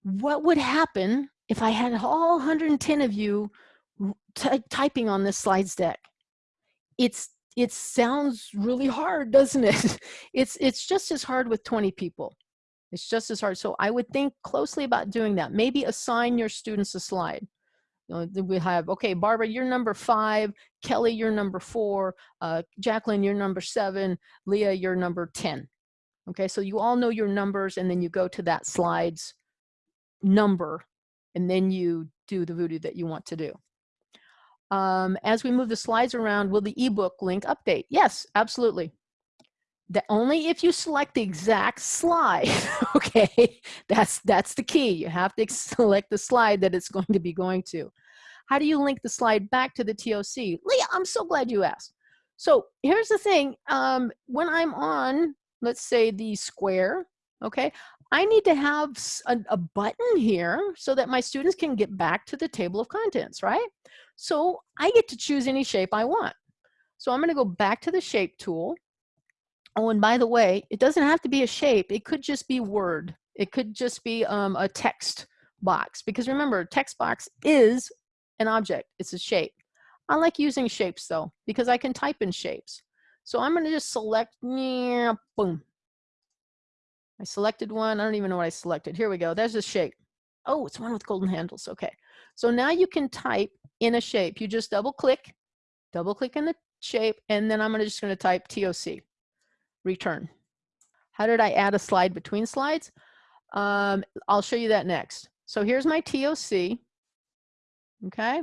what would happen if I had all 110 of you typing on this slides deck, it's it sounds really hard, doesn't it? [LAUGHS] It's it's just as hard with 20 people. It's just as hard. So I would think closely about doing that. Maybe assign your students a slide. We have, okay, Barbara, you're number five, Kelly, you're number four, uh, Jacqueline, you're number seven, Leah, you're number 10. Okay, so you all know your numbers and then you go to that slides number and then you do the voodoo that you want to do. Um, as we move the slides around, will the ebook link update? Yes, absolutely. That only if you select the exact slide, [LAUGHS] okay? That's, that's the key. You have to [LAUGHS] select the slide that it's going to be going to. How do you link the slide back to the TOC? Leah, I'm so glad you asked. So here's the thing, um, when I'm on, let's say the square, okay, I need to have a, a, button here so that my students can get back to the table of contents, right? So I get to choose any shape I want. So I'm gonna go back to the shape tool. Oh, and by the way, it doesn't have to be a shape. It could just be Word. It could just be um, a text box because remember, text box is an object. It's a shape. I like using shapes though because I can type in shapes. So I'm gonna just select, yeah, boom, I selected one. I don't even know what I selected. Here we go. There's a shape. Oh, it's one with golden handles. Okay. So now you can type in a shape. You just double click, double click in the shape, and then I'm just going to type TOC, return. How did I add a slide between slides? Um, I'll show you that next. So here's my TOC. Okay.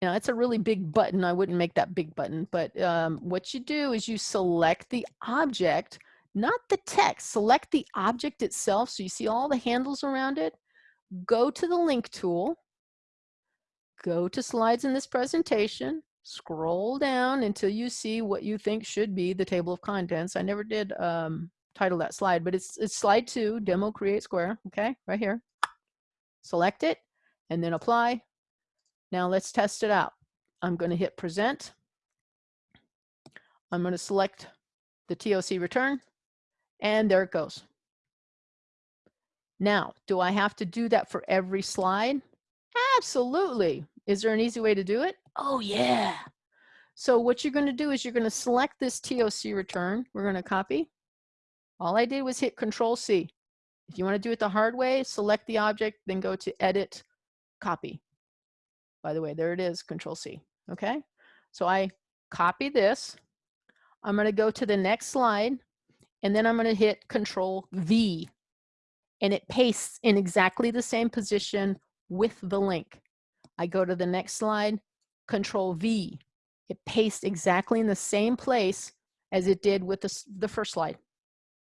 Now it's a really big button. I wouldn't make that big button, but um, what you do is you select the object not the text. Select the object itself so you see all the handles around it. Go to the link tool. Go to slides in this presentation. Scroll down until you see what you think should be the table of contents. I never did um, title that slide, but it's, it's slide two, demo create square, okay, right here. Select it and then apply. Now let's test it out. I'm gonna hit present. I'm gonna select the TOC return, and there it goes. Now, do I have to do that for every slide? Absolutely. Is there an easy way to do it? Oh yeah. So what you're gonna do is you're gonna select this TOC return. We're gonna copy. All I did was hit Control C. If you wanna do it the hard way, select the object, then go to Edit, Copy. By the way, there it is, Control C, okay? So I copy this. I'm gonna go to the next slide, and then I'm gonna hit Control V, and it pastes in exactly the same position with the link. I go to the next slide, Control V. It pastes exactly in the same place as it did with the, the first slide.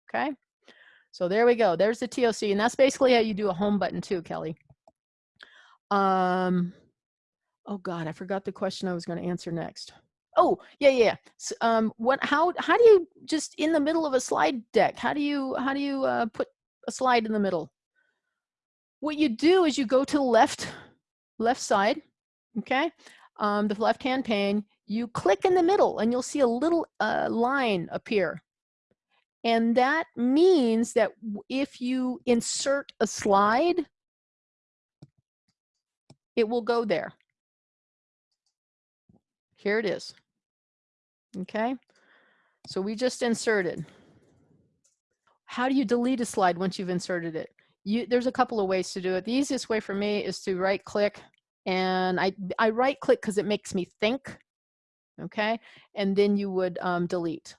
Okay, so there we go. There's the TOC, and that's basically how you do a home button too, Kelly. Um, oh God, I forgot the question I was going to answer next. Oh, yeah, yeah. So, um, what, how, how do you just in the middle of a slide deck, how do you, how do you uh, put a slide in the middle? What you do is you go to the left, left side, okay? Um, the left-hand pane, you click in the middle and you'll see a little uh, line appear. And that means that if you insert a slide, it will go there. Here it is. Okay, so we just inserted. How do you delete a slide once you've inserted it? You, there's a couple of ways to do it. The easiest way for me is to right click and I, I right click because it makes me think, okay? And then you would um, delete.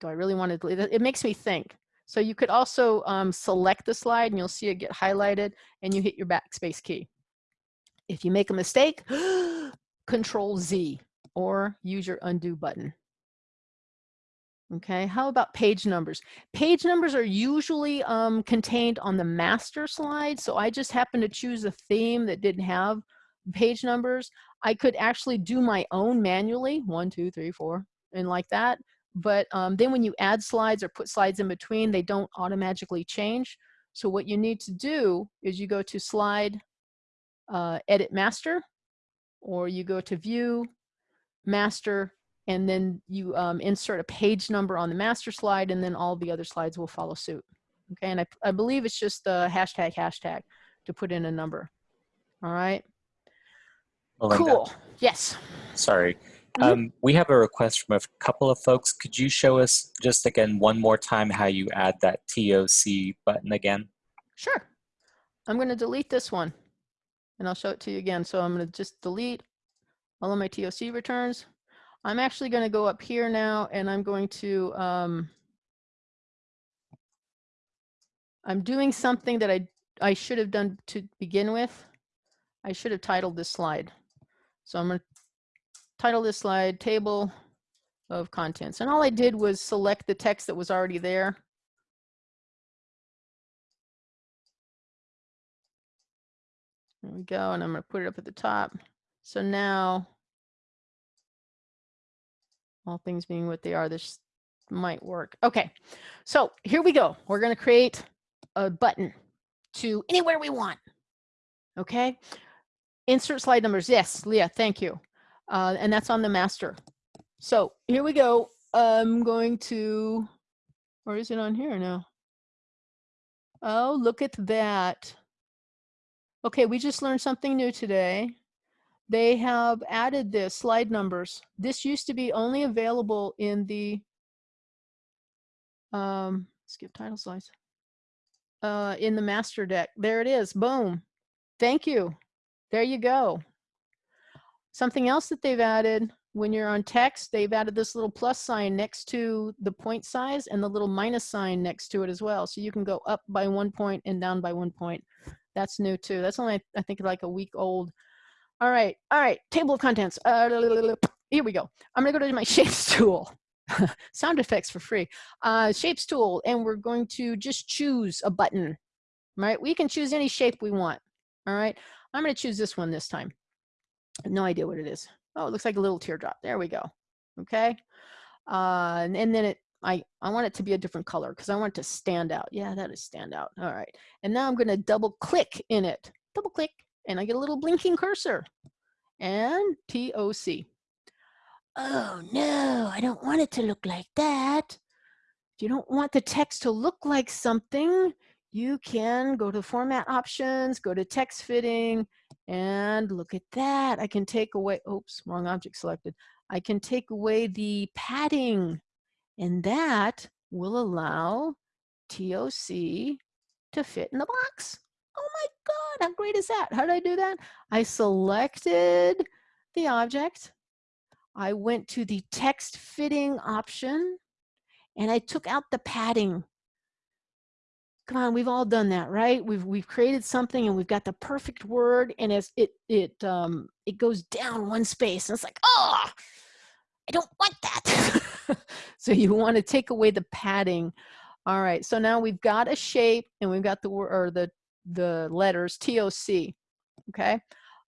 Do I really want to delete it? It makes me think. So you could also um, select the slide and you'll see it get highlighted and you hit your backspace key. If you make a mistake, [GASPS] control Z or use your undo button. Okay, how about page numbers? Page numbers are usually um, contained on the master slide. So I just happened to choose a theme that didn't have page numbers. I could actually do my own manually, one, two, three, four, and like that. But um, then when you add slides or put slides in between, they don't automatically change. So what you need to do is you go to slide, uh, edit master, or you go to view, master, and then you um, insert a page number on the master slide and then all the other slides will follow suit. Okay, and I, I believe it's just the hashtag hashtag to put in a number. All right. Melinda, cool. Yes. Sorry. Mm -hmm. um, we have a request from a couple of folks. Could you show us just again one more time how you add that TOC button again? Sure. I'm going to delete this one and I'll show it to you again. So I'm going to just delete all of my TOC returns. I'm actually going to go up here now and I'm going to, um, I'm doing something that I, I should have done to begin with. I should have titled this slide. So I'm going to title this slide table of contents. And all I did was select the text that was already there. There we go. And I'm going to put it up at the top. So now all things being what they are, this might work. Okay, so here we go. We're going to create a button to anywhere we want. Okay, insert slide numbers. Yes, Leah, thank you. Uh, and that's on the master. So here we go. I'm going to, or is it on here now? Oh, look at that. Okay, we just learned something new today they have added this slide numbers. This used to be only available in the um, skip title slides uh, in the master deck. There it is. Boom. Thank you. There you go. Something else that they've added when you're on text, they've added this little plus sign next to the point size and the little minus sign next to it as well. So you can go up by one point and down by one point. That's new too. That's only, I think, like a week old. All right, all right, table of contents. Uh, here we go. I'm gonna go to my [LAUGHS] shapes tool. [LAUGHS] Sound effects for free. Uh, shapes tool, and we're going to just choose a button, right? We can choose any shape we want, all right? I'm gonna choose this one this time. No idea what it is. Oh, it looks like a little teardrop. There we go, okay? Uh, and, and then it, I, I want it to be a different color because I want it to stand out. Yeah, that is stand out. All right. And now I'm going to double click in it. Double click and I get a little blinking cursor and TOC. oh no, I don't want it to look like that. If you don't want the text to look like something, you can go to format options, go to text fitting, and look at that. I can take away, oops, wrong object selected. I can take away the padding and that will allow TOC to fit in the box. Oh my God, how great is that? How did I do that? I selected the object. I went to the text fitting option and I took out the padding. Come on, we've all done that, right? We've we've created something and we've got the perfect word and as it it um it goes down one space and it's like, oh, I don't want that. [LAUGHS] so you want to take away the padding. All right, so now we've got a shape and we've got the word or the the letters TOC. Okay,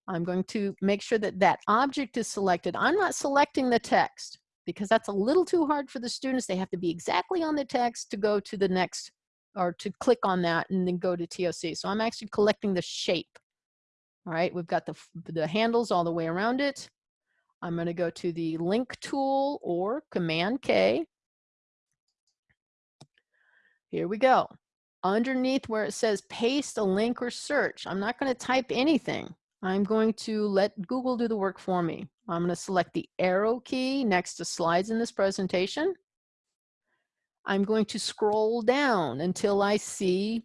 I'm going to make sure that that object is selected. I'm not selecting the text because that's a little too hard for the students. They have to be exactly on the text to go to the next or to click on that and then go to TOC. So I'm actually collecting the shape. All right, we've got the, the handles all the way around it. I'm going to go to the link tool or command K. Here we go. Underneath where it says paste a link or search, I'm not going to type anything. I'm going to let Google do the work for me. I'm going to select the arrow key next to slides in this presentation. I'm going to scroll down until I see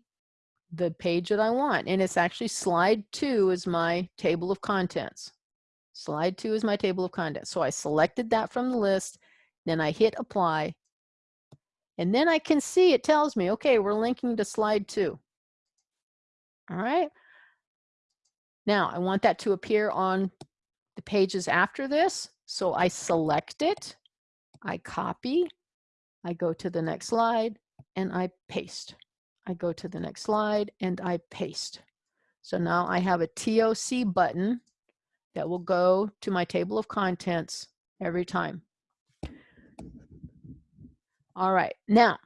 the page that I want. And it's actually slide two is my table of contents. Slide two is my table of contents. So I selected that from the list, then I hit apply, and then I can see it tells me, okay, we're linking to slide two. All right. Now I want that to appear on the pages after this. So I select it, I copy, I go to the next slide and I paste. I go to the next slide and I paste. So now I have a TOC button that will go to my table of contents every time. All right, now,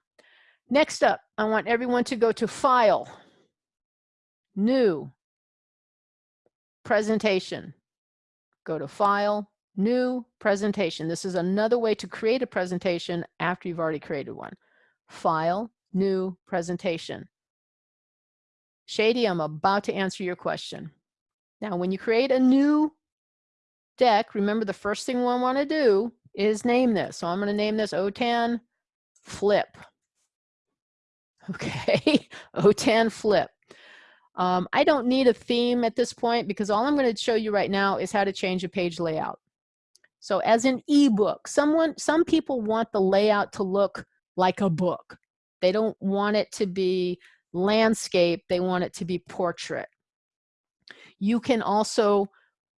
next up, I want everyone to go to File, New, Presentation. Go to File, New, Presentation. This is another way to create a presentation after you've already created one. File, New, Presentation. Shady, I'm about to answer your question. Now, when you create a new deck, remember the first thing we want to do is name this. So I'm going to name this OTAN flip. [LAUGHS] Okay, OTAN flip. Um, I don't need a theme at this point because all I'm going to show you right now is how to change a page layout. So as an ebook, someone, some people want the layout to look like a book. They don't want it to be landscape. They want it to be portrait. You can also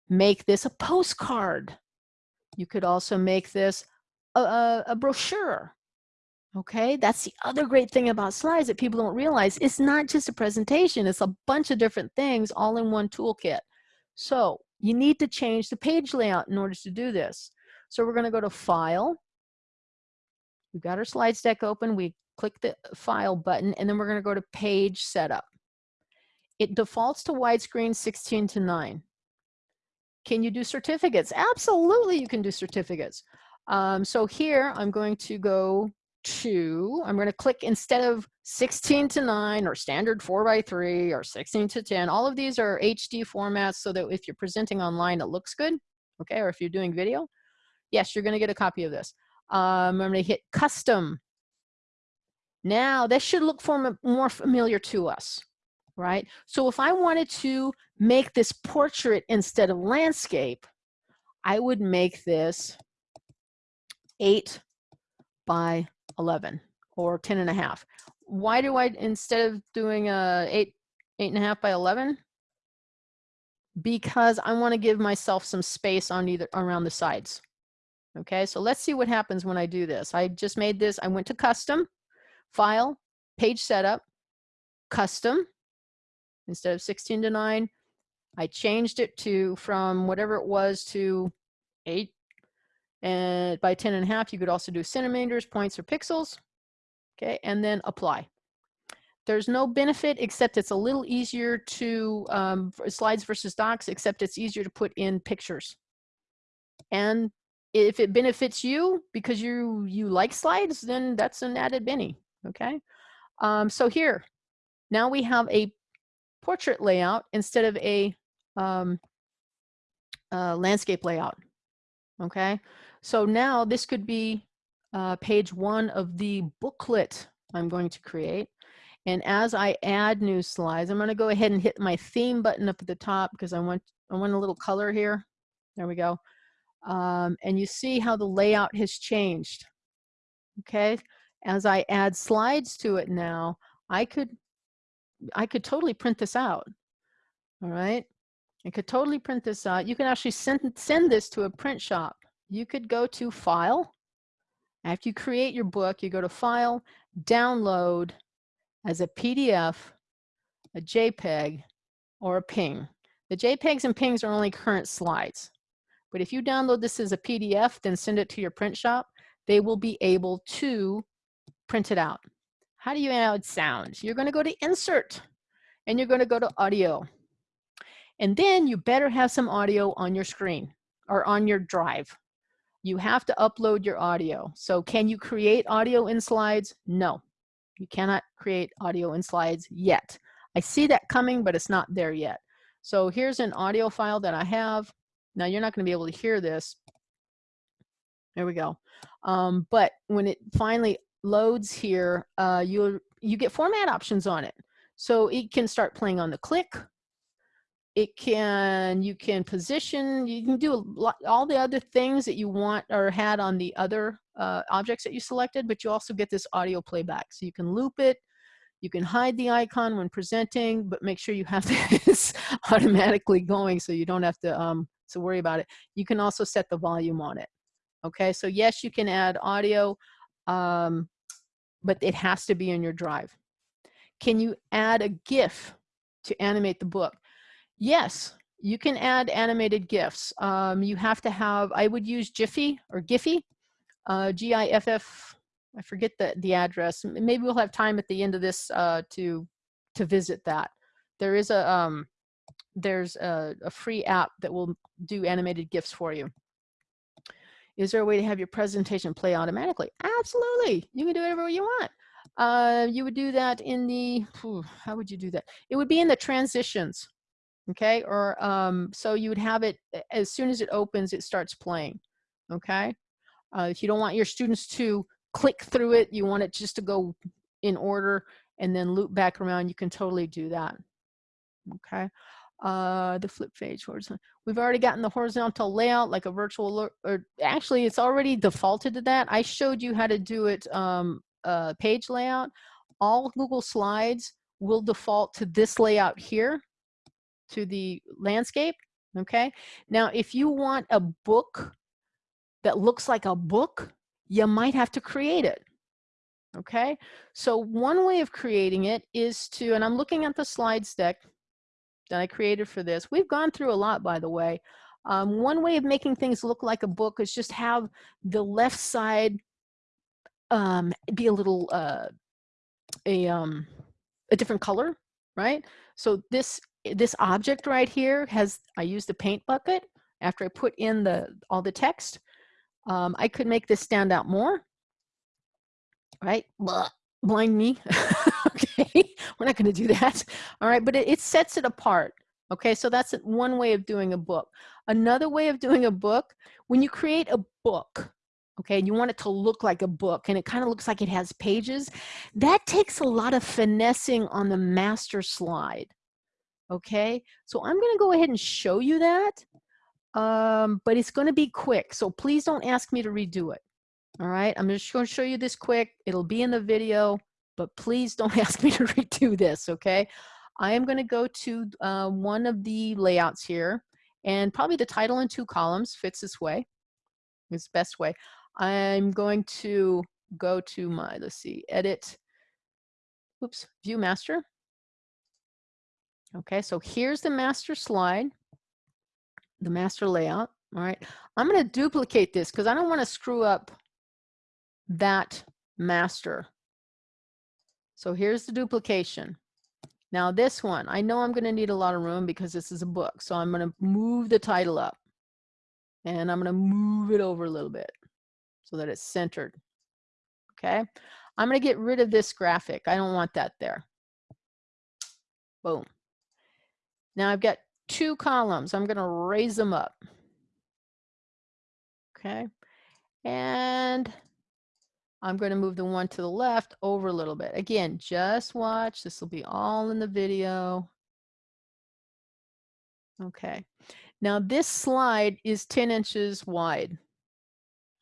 make this a postcard. You could also make this a, a, a brochure. Okay, that's the other great thing about slides that people don't realize. It's not just a presentation, it's a bunch of different things all in one toolkit. So you need to change the page layout in order to do this. So we're gonna go to File. We've got our slides deck open. We click the File button, and then we're gonna go to Page Setup. It defaults to widescreen 16 to 9. Can you do certificates? Absolutely, you can do certificates. Um, so here I'm going to go to, I'm going to click instead of 16 to 9 or standard 4 by 3 or 16 to 10, all of these are HD formats so that if you're presenting online, it looks good, okay, or if you're doing video, yes, you're going to get a copy of this. Um, I'm going to hit custom. Now, this should look for, more familiar to us, right? So if I wanted to make this portrait instead of landscape, I would make this 8 by 11 or 10 and a half. Why do I, instead of doing a eight, eight and a half by 11? Because I want to give myself some space on either around the sides. Okay, so let's see what happens when I do this. I just made this, I went to custom, file, page setup, custom, instead of 16 to 9. I changed it to from whatever it was to 8 and by 10 and a half, you could also do centimeters, points, or pixels. Okay, and then apply. There's no benefit except it's a little easier to, um, slides versus docs, except it's easier to put in pictures. And if it benefits you because you you like slides, then that's an added Benny. Okay. Um, so here, now we have a portrait layout instead of a um, uh, landscape layout. Okay. So now this could be uh, page one of the booklet I'm going to create. And as I add new slides, I'm going to go ahead and hit my theme button up at the top because I want I want a little color here. There we go. Um, and you see how the layout has changed. Okay, as I add slides to it now, I could I could totally print this out. All right, I could totally print this out. You can actually send send this to a print shop. You could go to File. After you create your book, you go to File, Download as a PDF, a JPEG, or a PNG. The JPEGs and PNGs are only current slides. But if you download this as a PDF, then send it to your print shop, they will be able to print it out. How do you add sound? You're gonna go to Insert, and you're gonna go to Audio. And then you better have some audio on your screen or on your drive. You have to upload your audio. So can you create audio in slides? No, you cannot create audio in slides yet. I see that coming, but it's not there yet. So here's an audio file that I have. Now you're not going to be able to hear this. There we go. Um, but when it finally loads here, uh, you you get format options on it. So it can start playing on the click. It can, you can position, you can do lot, all the other things that you want or had on the other uh, objects that you selected, but you also get this audio playback. So you can loop it, you can hide the icon when presenting, but make sure you have [LAUGHS] this automatically going so you don't have to, um, to worry about it. You can also set the volume on it. Okay, so yes, you can add audio, um, but it has to be in your drive. Can you add a GIF to animate the book? Yes, you can add animated GIFs. Um, you have to have, I would use Jiffy or Giphy, uh, G-I-F-F, I forget the, the address. Maybe we'll have time at the end of this uh, to, to visit that. There is a, um, there's a, a free app that will do animated GIFs for you. Is there a way to have your presentation play automatically? Absolutely. You can do whatever you want. Uh, you would do that in the, how would you do that? It would be in the transitions, okay? Or um, so you would have it, as soon as it opens, it starts playing, okay? Uh, if you don't want your students to click through it, you want it just to go in order and then loop back around, you can totally do that, okay? uh, the flip page horizontal. We've already gotten the horizontal layout like a virtual, or actually it's already defaulted to that. I showed you how to do it um, uh, page layout. All Google Slides will default to this layout here, to the landscape, okay? Now, if you want a book that looks like a book, you might have to create it, okay? So one way of creating it is to, and I'm looking at the slides deck, that I created for this. We've gone through a lot, by the way. Um, one way of making things look like a book is just have the left side um, be a little, uh, a, um, a different color, right? So this, this object right here has, I used a paint bucket after I put in the, all the text. Um, I could make this stand out more, right? Blah, blind me. [LAUGHS] okay, [LAUGHS] we're not going to do that. All right, but it, it sets it apart. Okay, so that's one way of doing a book. Another way of doing a book, when you create a book, okay, and you want it to look like a book and it kind of looks like it has pages, that takes a lot of finessing on the master slide. Okay, so I'm to go ahead and show you that, um, but it's to be quick. So please don't ask me to redo it. All right, I'm just to show you this quick. It'll be in the video but please don't [LAUGHS] ask me to redo this, okay? I am gonna go to uh, one of the layouts here and probably the title in two columns fits this way, it's best way. I'm going to go to my, let's see, edit, oops, view master. Okay, so here's the master slide, the master layout. All right, I'm going to duplicate this because I don't want to screw up that master. So here's the duplication. Now this one, I know I'm going to need a lot of room because this is a book. So I'm going to move the title up. And I'm going to move it over a little bit so that it's centered. Okay. I'm going to get rid of this graphic. I don't want that there. Boom. Now I've got two columns. I'm going to raise them up. Okay. And I'm going to move the one to the left over a little bit. Again, just watch. This will be all in the video. Okay. Now this slide is 10 inches wide.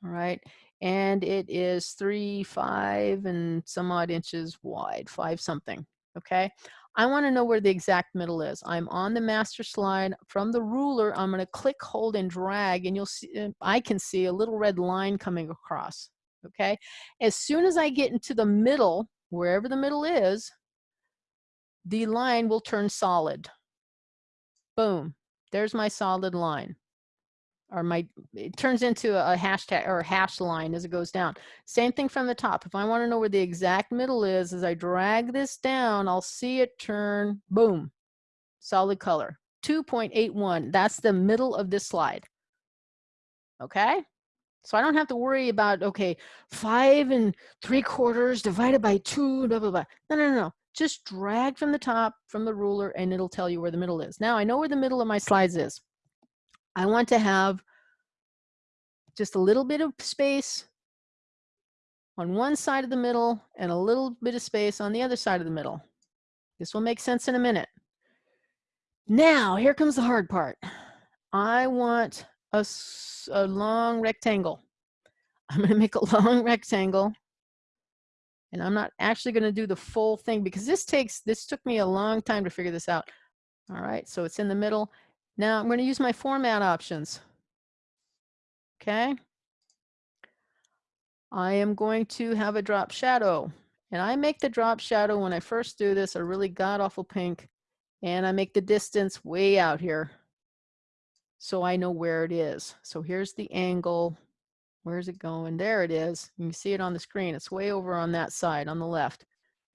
All right. And it is three, five, and some odd inches wide, five something. Okay. I want to know where the exact middle is. I'm on the master slide. From the ruler, I'm going to click, hold, and drag, and you'll see, uh, I can see a little red line coming across. Okay. As soon as I get into the middle, wherever the middle is, the line will turn solid. Boom. There's my solid line. Or my, it turns into a hashtag or a hash line as it goes down. Same thing from the top. If I want to know where the exact middle is, as I drag this down, I'll see it turn, boom, solid color. 2.81, that's the middle of this slide. Okay? So I don't have to worry about, okay, five and three quarters divided by two, blah, blah, blah. No, no, no, no. Just drag from the top, from the ruler, and it'll tell you where the middle is. Now I know where the middle of my slides is. I want to have just a little bit of space on one side of the middle and a little bit of space on the other side of the middle. This will make sense in a minute. Now, here comes the hard part. I want a, a long rectangle. [LAUGHS] I'm to make a long rectangle and I'm not actually going to do the full thing because this takes, this took me a long time to figure this out. All right, so it's in the middle. Now I'm going to use my format options. Okay. I am going to have a drop shadow and I make the drop shadow when I first do this a really god awful pink and I make the distance way out here so I know where it is. So here's the angle Where's it going? There it is. You can see it on the screen. It's way over on that side on the left,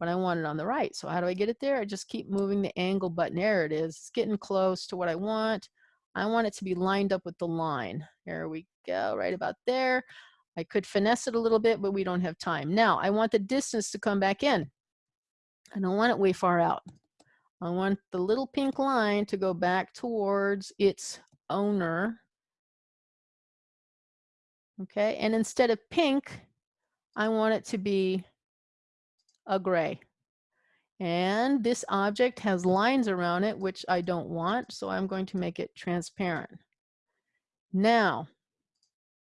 but I want it on the right. So how do I get it there? I just keep moving the angle button. There it is. It's getting close to what I want. I want it to be lined up with the line. There we go, right about there. I could finesse it a little bit, but we don't have time. Now, I want the distance to come back in. I don't want it way far out. I want the little pink line to go back towards its owner Okay, and instead of pink, I want it to be a gray. And this object has lines around it, which I don't want, so I'm going to make it transparent. Now,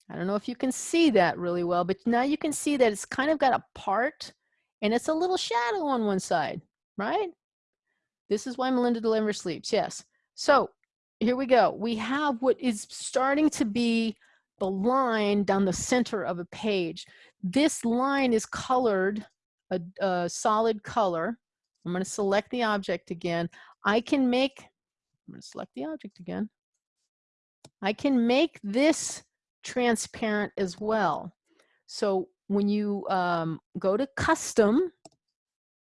I don't know if you can see that really well, but now you can see that it's kind of got a part and it's a little shadow on one side, right? This is why Melinda Delivers sleeps, yes. So here we go. We have what is starting to be the line down the center of a page. This line is colored a, a solid color. I'm going to select the object again. I can make, I'm going to select the object again. I can make this transparent as well. So when you um, go to custom,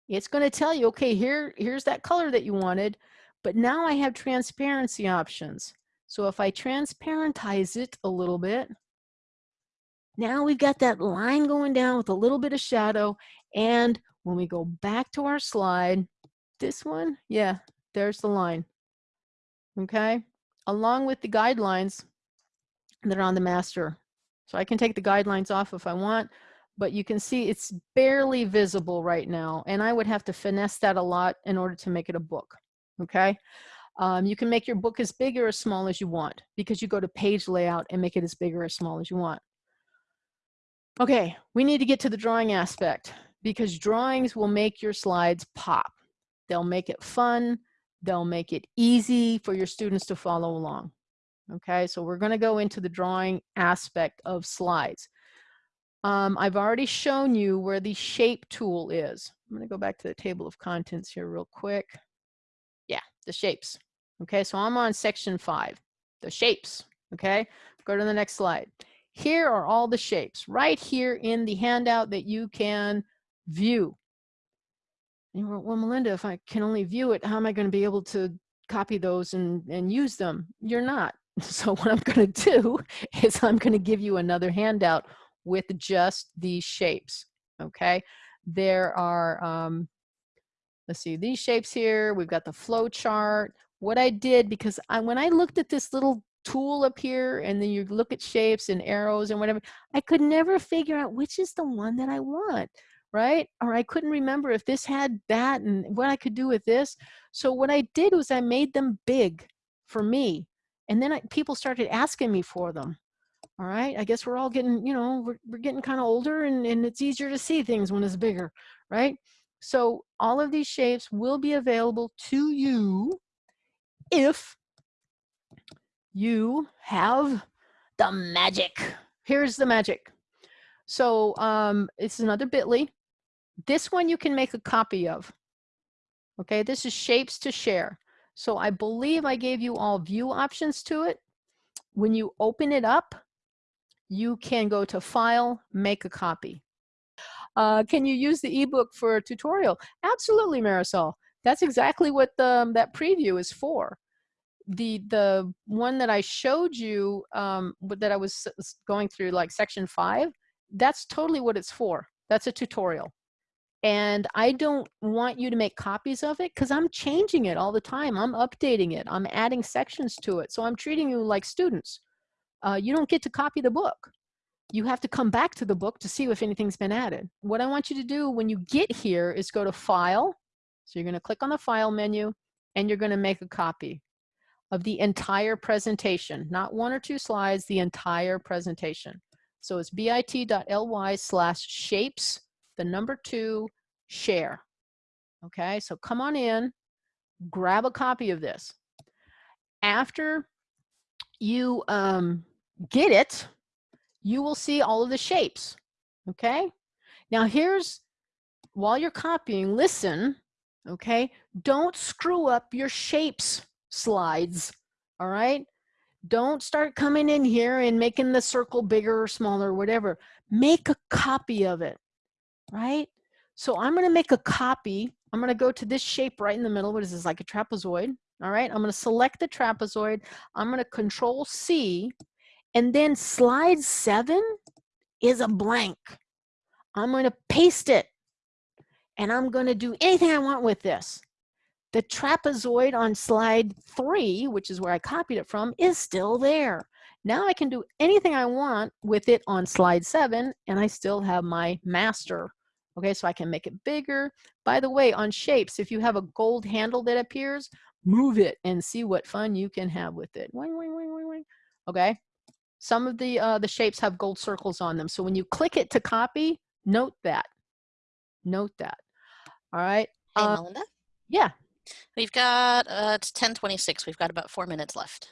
it's going to tell you, okay, here, here's that color that you wanted, but now I have transparency options. So if I transparentize it a little bit, now we've got that line going down with a little bit of shadow. And when we go back to our slide, this one, yeah, there's the line. Okay, along with the guidelines that are on the master. So I can take the guidelines off if I want, but you can see it's barely visible right now. And I would have to finesse that a lot in order to make it a book. Okay. Um, you can make your book as big or as small as you want because you go to page layout and make it as big or as small as you want. Okay, we need to get to the drawing aspect because drawings will make your slides pop. They'll make it fun. They'll make it easy for your students to follow along. Okay, so we're gonna go into the drawing aspect of slides. Um, I've already shown you where the shape tool is. I'm gonna go back to the table of contents here real quick. Yeah, the shapes. Okay, so I'm on section five, the shapes. Okay, go to the next slide. Here are all the shapes right here in the handout that you can view. And you're, well, Melinda, if I can only view it, how am I going to be able to copy those and, and use them? You're not. [LAUGHS] So what I'm going to do [LAUGHS] is I'm going to give you another handout with just these shapes. Okay. There are, um, let's see, these shapes here. We've got the flow chart. What I did, because I, when I looked at this little tool up here and then you look at shapes and arrows and whatever, I could never figure out which is the one that I want, right? Or I couldn't remember if this had that and what I could do with this. So what I did was I made them big for me. And then I, people started asking me for them. All right, I guess we're all getting, you know, we're, we're getting kind of older and, and it's easier to see things when it's bigger, right? So all of these shapes will be available to you if you have the magic. Here's the magic. So um, it's another bit.ly. This one you can make a copy of. Okay, this is shapes to share. So I believe I gave you all view options to it. When you open it up, you can go to file, make a copy. Uh, can you use the ebook for a tutorial? Absolutely, Marisol. That's exactly what the, um, that preview is for. The, the one that I showed you um, that I was going through like section five, that's totally what it's for. That's a tutorial. And I don't want you to make copies of it because I'm changing it all the time. I'm updating it. I'm adding sections to it. So I'm treating you like students uh, you don't get to copy the book. You have to come back to the book to see if anything's been added. What I want you to do when you get here is go to File. So you're going to click on the File menu and you're going to make a copy of the entire presentation, not one or two slides, the entire presentation. So it's bit.ly slash shapes, the number two, share. Okay, so come on in, grab a copy of this. After you um, get it, you will see all of the shapes, okay? Now here's, while you're copying, listen, okay? Don't screw up your shapes slides, all right? Don't start coming in here and making the circle bigger or smaller, or whatever. Make a copy of it, right? So I'm gonna make a copy. I'm gonna go to this shape right in the middle. What is this, like a trapezoid? All right, I'm gonna select the trapezoid. I'm gonna control C and then slide seven is a blank. I'm gonna paste it and I'm gonna do anything I want with this. The trapezoid on slide three, which is where I copied it from, is still there. Now I can do anything I want with it on slide seven and I still have my master. Okay, so I can make it bigger. By the way, on shapes, if you have a gold handle that appears, move it and see what fun you can have with it. Okay. Some of the, uh, the shapes have gold circles on them. So when you click it to copy, note that. Note that. All right. Hey, uh, Melinda. Yeah. We've got, uh, it's 1026. We've got about four minutes left.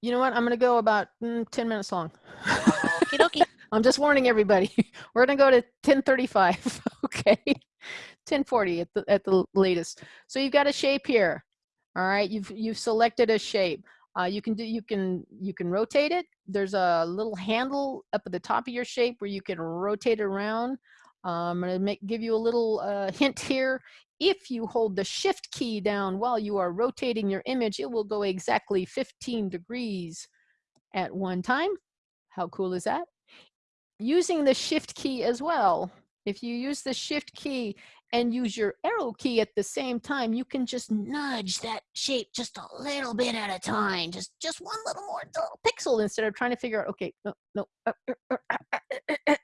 You know what? I'm going to go about mm, 10 minutes long. Okie dokie. I'm just warning everybody. [LAUGHS] We're going to go to 1035. [LAUGHS] okay. 1040 at the, at the latest. So you've got a shape here. All right, you've you've selected a shape. Uh, you can do you can you can rotate it. There's a little handle up at the top of your shape where you can rotate around. I'm going to make give you a little uh, hint here. If you hold the shift key down while you are rotating your image, it will go exactly 15 degrees at one time. How cool is that? Using the shift key as well. If you use the shift key, and use your arrow key at the same time, you can just nudge that shape just a little bit at a time, just just one little more little pixel instead of trying to figure out, okay, no, no, uh, uh, uh,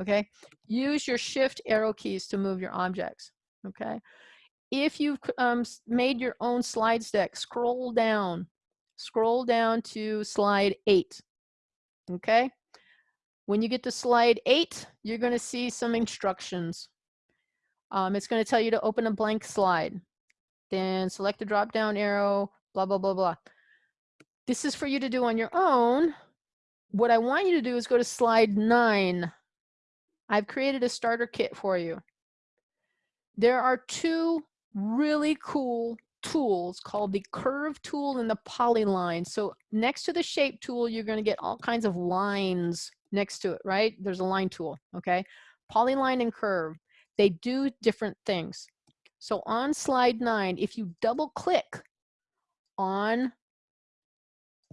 okay? Use your shift arrow keys to move your objects, okay? If you've um, made your own slides deck, scroll down, scroll down to slide eight, okay? When you get to slide eight, you're gonna see some instructions. Um, it's going to tell you to open a blank slide. Then select the drop down arrow, blah, blah, blah, blah. This is for you to do on your own. What I want you to do is go to slide nine. I've created a starter kit for you. There are two really cool tools called the curve tool and the polyline. So next to the shape tool, you're going to get all kinds of lines next to it, right? There's a line tool, okay? Polyline and curve. They do different things. So on slide nine, if you double click on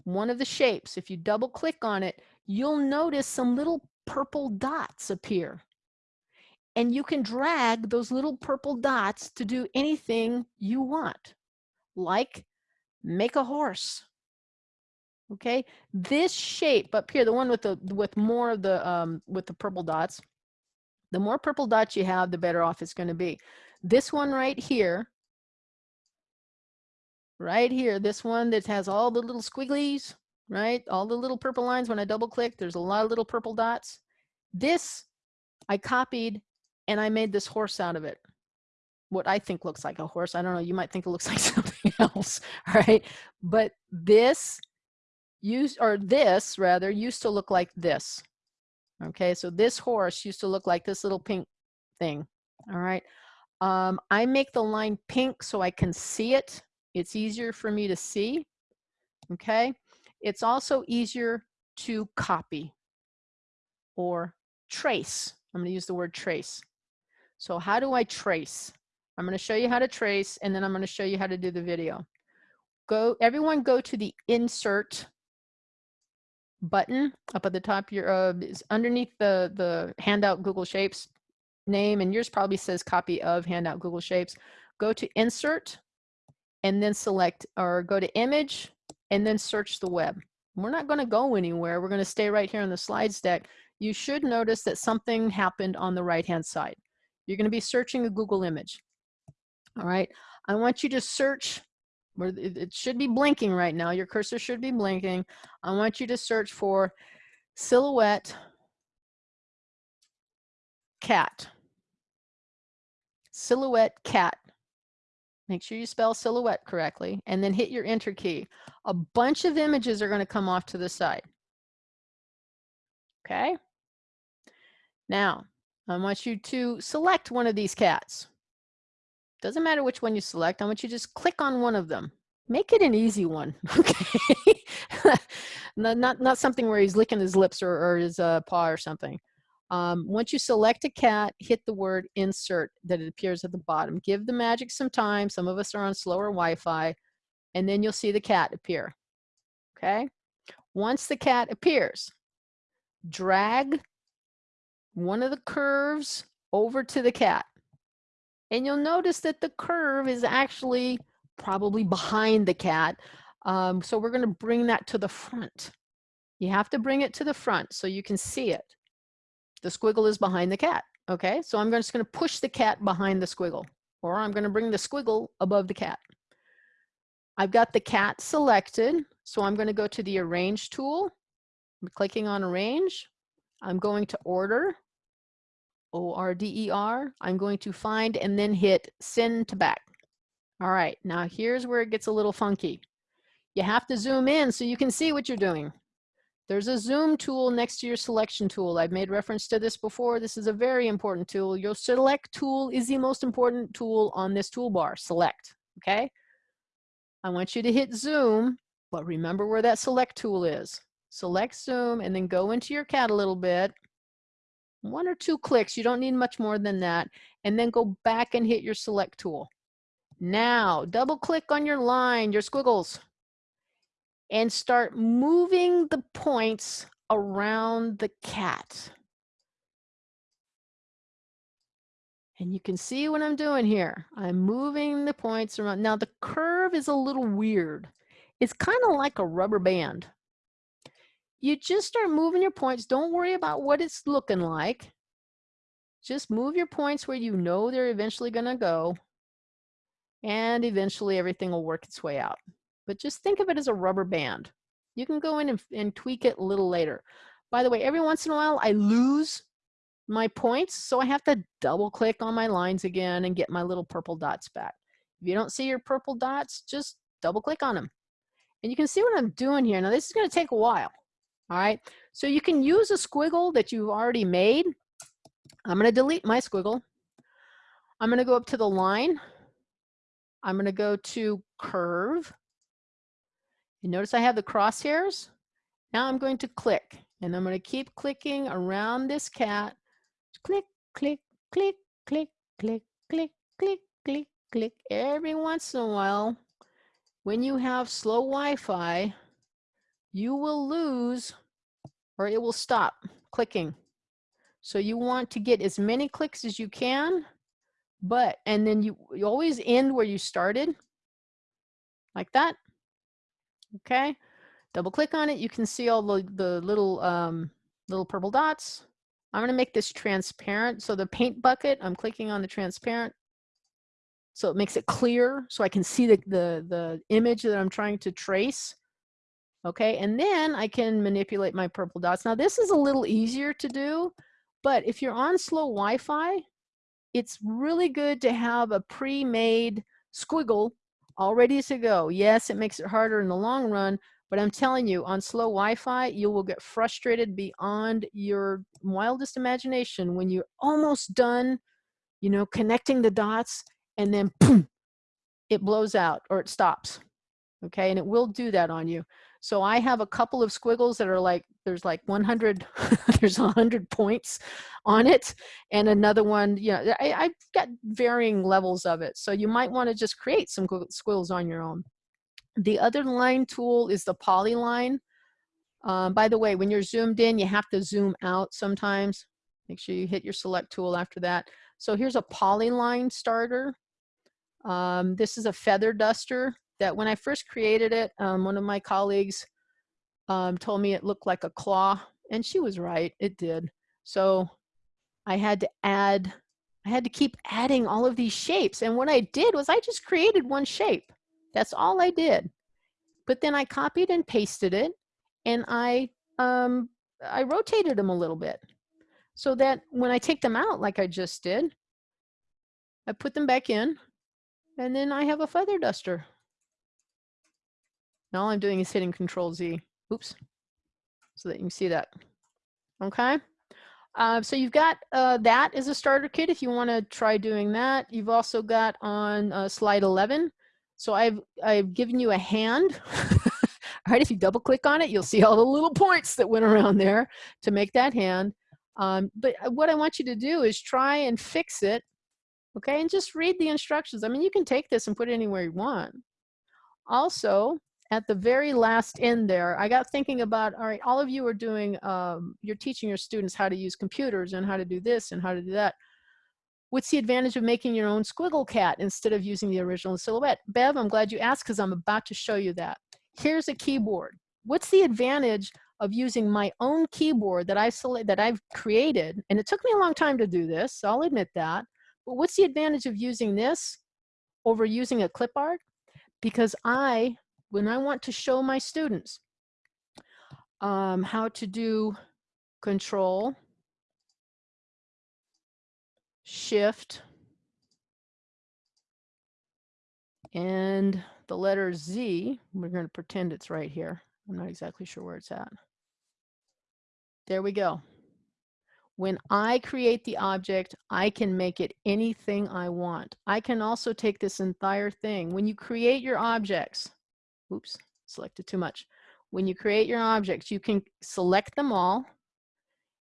one of the shapes, if you double click on it, you'll notice some little purple dots appear. And you can drag those little purple dots to do anything you want, like make a horse. Okay, this shape up here, the one with the with more of the um, with the purple dots, the more purple dots you have, the better off it's going to be. This one right here, right here, this one that has all the little squigglies, right? All the little purple lines. When I double click, there's a lot of little purple dots. This I copied and I made this horse out of it. What I think looks like a horse. I don't know. You might think it looks [LAUGHS] like something else, right? But this used, or this rather, used to look like this. Okay, so this horse used to look like this little pink thing. All right. Um, I make the line pink so I can see it. It's easier for me to see. Okay. It's also easier to copy or trace. I'm going to use the word trace. So how do I trace? I'm going to show you how to trace and then I'm going to show you how to do the video. Go, everyone go to the insert button up at the top your uh, is underneath the the handout Google Shapes name and yours probably says copy of handout Google Shapes. Go to insert and then select or go to image and then search the web. We're not going to go anywhere. We're going to stay right here on the slides deck. You should notice that something happened on the right hand side. You're going to be searching a Google image. All right. I want you to search where it should be blinking right now. Your cursor should be blinking. I want you to search for silhouette cat. Silhouette cat. Make sure you spell silhouette correctly and then hit your enter key. A bunch of images are going to come off to the side. Okay. Now, I want you to select one of these cats. Doesn't matter which one you select. I want you to just click on one of them. Make it an easy one, [LAUGHS] okay? not, not, something where he's licking his lips or, or his uh, paw or something. Um, once you select a cat, hit the word insert that it appears at the bottom. Give the magic some time. Some of us are on slower Wi-Fi, and then you'll see the cat appear, okay? Once the cat appears, drag one of the curves over to the cat. And you'll notice that the curve is actually probably behind the cat. Um, so we're going to bring that to the front. You have to bring it to the front so you can see it. The squiggle is behind the cat. Okay, so I'm just going to push the cat behind the squiggle, or I'm going to bring the squiggle above the cat. I've got the cat selected, so I'm going to go to the Arrange tool. I'm clicking on Arrange. I'm going to Order, O-R-D-E-R. I'm going to find and then hit Send to Back. All right, now here's where it gets a little funky. You have to zoom in so you can see what you're doing. There's a zoom tool next to your selection tool. I've made reference to this before. This is a very important tool. Your select tool is the most important tool on this toolbar, select, okay? I want you to hit zoom, but remember where that select tool is. Select zoom and then go into your cat a little bit. One or two clicks, you don't need much more than that. And then go back and hit your select tool. Now, double click on your line, your squiggles, and start moving the points around the cat. And you can see what I'm doing here. I'm moving the points around. Now the curve is a little weird. It's kind of like a rubber band. You just start moving your points. Don't worry about what it's looking like. Just move your points where you know they're eventually going to go and eventually everything will work its way out. But just think of it as a rubber band. You can go in and, and tweak it a little later. By the way, every once in a while I lose my points, so I have to double click on my lines again and get my little purple dots back. If you don't see your purple dots, just double click on them. And you can see what I'm doing here. Now this is gonna take a while, all right? So you can use a squiggle that you've already made. I'm gonna delete my squiggle. I'm gonna go up to the line I'm going to go to curve. You notice I have the crosshairs. Now I'm going to click and I'm going to keep clicking around this cat. Click, click, click, click, click, click, click, click, click. Every once in a while, when you have slow Wi-Fi, you will lose or it will stop clicking. So you want to get as many clicks as you can, but, and then you, you always end where you started, like that. Okay, double click on it. You can see all the, the little, um, little purple dots. I'm gonna make this transparent. So the paint bucket, I'm clicking on the transparent. So it makes it clear so I can see the, the, the image that I'm trying to trace. Okay, and then I can manipulate my purple dots. Now this is a little easier to do but if you're on slow Wi-Fi, it's really good to have a pre-made squiggle all ready to go. Yes, it makes it harder in the long run, but I'm telling you, on slow Wi-Fi, you will get frustrated beyond your wildest imagination when you're almost done, you know, connecting the dots, and then boom, it blows out or it stops. Okay, and it will do that on you. So I have a couple of squiggles that are like, there's like 100, [LAUGHS] there's 100 points on it. And another one, you know, I, I've got varying levels of it. So you might want to just create some squiggles on your own. The other line tool is the polyline. Um, by the way, when you're zoomed in, you have to zoom out sometimes. Make sure you hit your select tool after that. So here's a polyline starter. Um, this is a feather duster that when I first created it, um, one of my colleagues um, told me it looked like a claw, and she was right, it did. So I had to add, I had to keep adding all of these shapes. And what I did was I just created one shape. That's all I did. But then I copied and pasted it, and I, um, I rotated them a little bit so that when I take them out like I just did, I put them back in, and then I have a feather duster. Now all I'm doing is hitting Control Z. Oops. So that you can see that. Okay. Uh, so you've got uh, that as a starter kit if you want to try doing that. You've also got on uh, slide 11. So I've, I've given you a hand. [LAUGHS] all right, if you double click on it, you'll see all the little points that went around there to make that hand. Um, but uh, what I want you to do is try and fix it, okay, and just read the instructions. I mean, you can take this and put it anywhere you want. Also, at the very last end there, I got thinking about, all right, all of you are doing, um, you're teaching your students how to use computers and how to do this and how to do that. What's the advantage of making your own squiggle cat instead of using the original silhouette? Bev, I'm glad you asked because I'm about to show you that. Here's a keyboard. What's the advantage of using my own keyboard that select, that I've created? And it took me a long time to do this, so I'll admit that. But what's the advantage of using this over using a clip art? Because I when I want to show my students um, how to do control, shift, and the letter Z, we're going to pretend it's right here. I'm not exactly sure where it's at. There we go. When I create the object, I can make it anything I want. I can also take this entire thing. When you create your objects, oops, selected too much. When you create your objects, you can select them all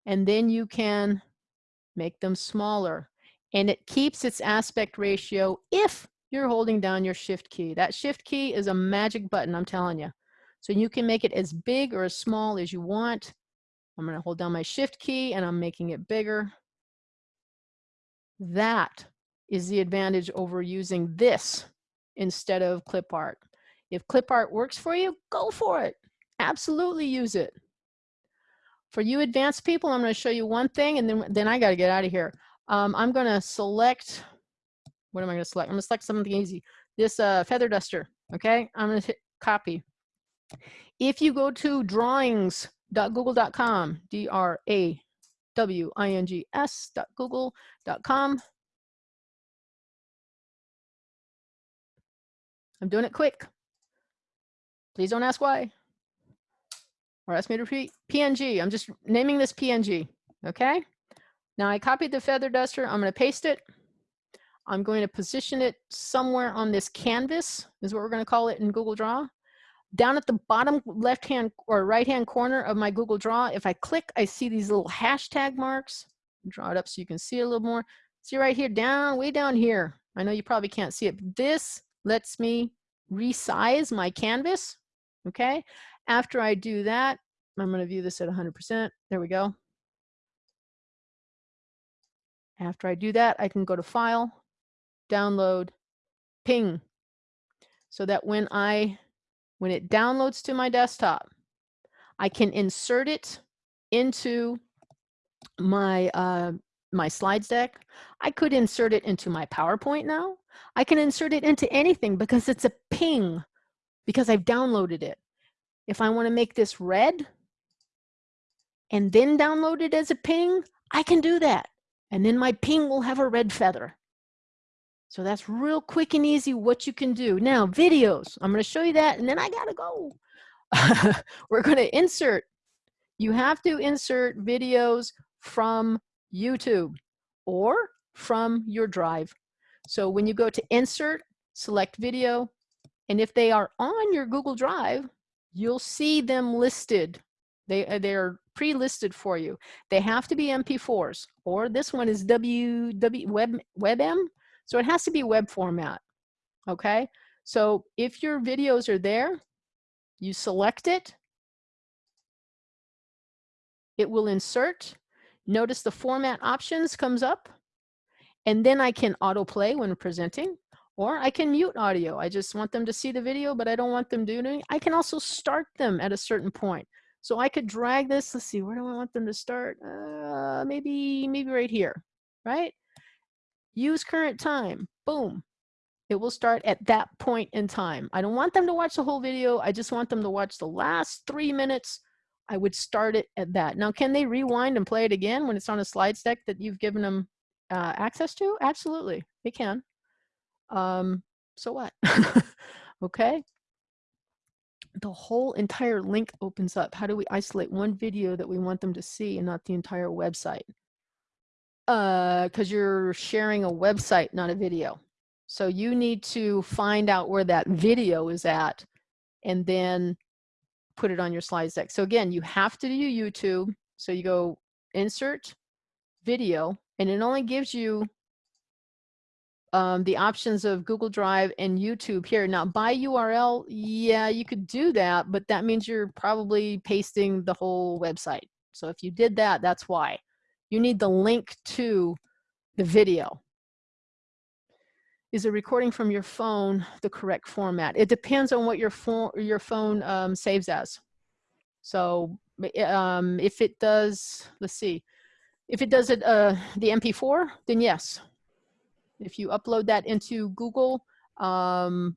and then you can make them smaller. And it keeps its aspect ratio if you're holding down your shift key. That shift key is a magic button, I'm telling you. So you can make it as big or as small as you want. I'm gonna hold down my shift key and I'm making it bigger. That is the advantage over using this instead of clip art. If clip art works for you, go for it. Absolutely use it. For you advanced people, I'm going to show you one thing and then, then I got to get out of here. Um, I'm going to select, what am I going to select? I'm going to select something easy. This uh, feather duster, okay? I'm going to hit copy. If you go to drawings.google.com, D-R-A-W-I-N-G-S.google.com, I'm doing it quick. Please don't ask why. Or ask me to repeat PNG. I'm just naming this PNG. Okay. Now I copied the feather duster. I'm going to paste it. I'm going to position it somewhere on this canvas is what we're going to call it in Google Draw. Down at the bottom left hand or right hand corner of my Google Draw, if I click, I see these little hashtag marks. Draw it up so you can see a little more. See right here, down, way down here. I know you probably can't see it, but this lets me resize my canvas Okay. After I do that, I'm going to view this at 100%. There we go. After I do that, I can go to File, Download, Ping. So that when I, when it downloads to my desktop, I can insert it into my uh, my slides deck. I could insert it into my PowerPoint now. I can insert it into anything because it's a ping because I've downloaded it. If I want to make this red and then download it as a ping, I can do that. And then my ping will have a red feather. So that's real quick and easy what you can do. Now, videos. I'm going to show you that, and then I got to go. [LAUGHS] We're going to insert. You have to insert videos from YouTube or from your drive. So when you go to insert, select video, and if they are on your Google Drive, you'll see them listed. They, uh, they're pre-listed for you. They have to be MP4s, or this one is W, w web, WebM, so it has to be web format, okay? So if your videos are there, you select it, it will insert. Notice the format options comes up, and then I can autoplay when presenting, or I can mute audio. I just want them to see the video, but I don't want them doing. I can also start them at a certain point. So I could drag this, let's see, where do I want them to start? Uh, maybe, maybe right here, right? Use current time, boom. It will start at that point in time. I don't want them to watch the whole video. I just want them to watch the last three minutes. I would start it at that. Now, can they rewind and play it again when it's on a slides deck that you've given them uh, access to? Absolutely, they can. Um, so what? [LAUGHS] okay. The whole entire link opens up. How do we isolate one video that we want them to see and not the entire website? Uh, because uh, you're sharing a website, not a video. So you need to find out where that video is at and then put it on your slides deck. So again, you have to do YouTube. So you go insert video and it only gives you um, the options of Google Drive and YouTube here. Now by URL, yeah, you could do that, but that means you're probably pasting the whole website. So if you did that, that's why you need the link to the video. Is a recording from your phone the correct format? It depends on what your phone your phone um, saves as. So um, if it does, let's see, if it does it uh, the MP4, then yes. If you upload that into Google um,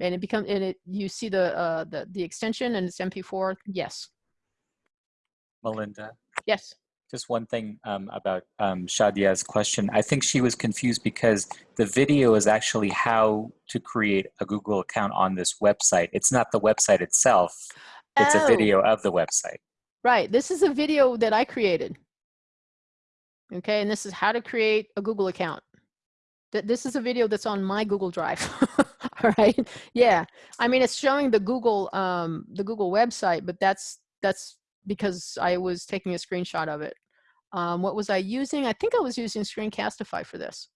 and it becomes and it you see the uh, the the extension and it's MP4, yes. Melinda. Yes just one thing um, about um, Shadia's question. I think she was confused because the video is actually how to create a Google account on this website. It's not the website itself. It's oh. a video of the website. Right. This is a video that I created. Okay. And this is how to create a Google account. This is a video that's on my Google Drive. [LAUGHS] All right. Yeah. I mean, it's showing the Google, um, the Google website, but that's, that's because I was taking a screenshot of it. Um, what was I using? I think I was using Screencastify for this.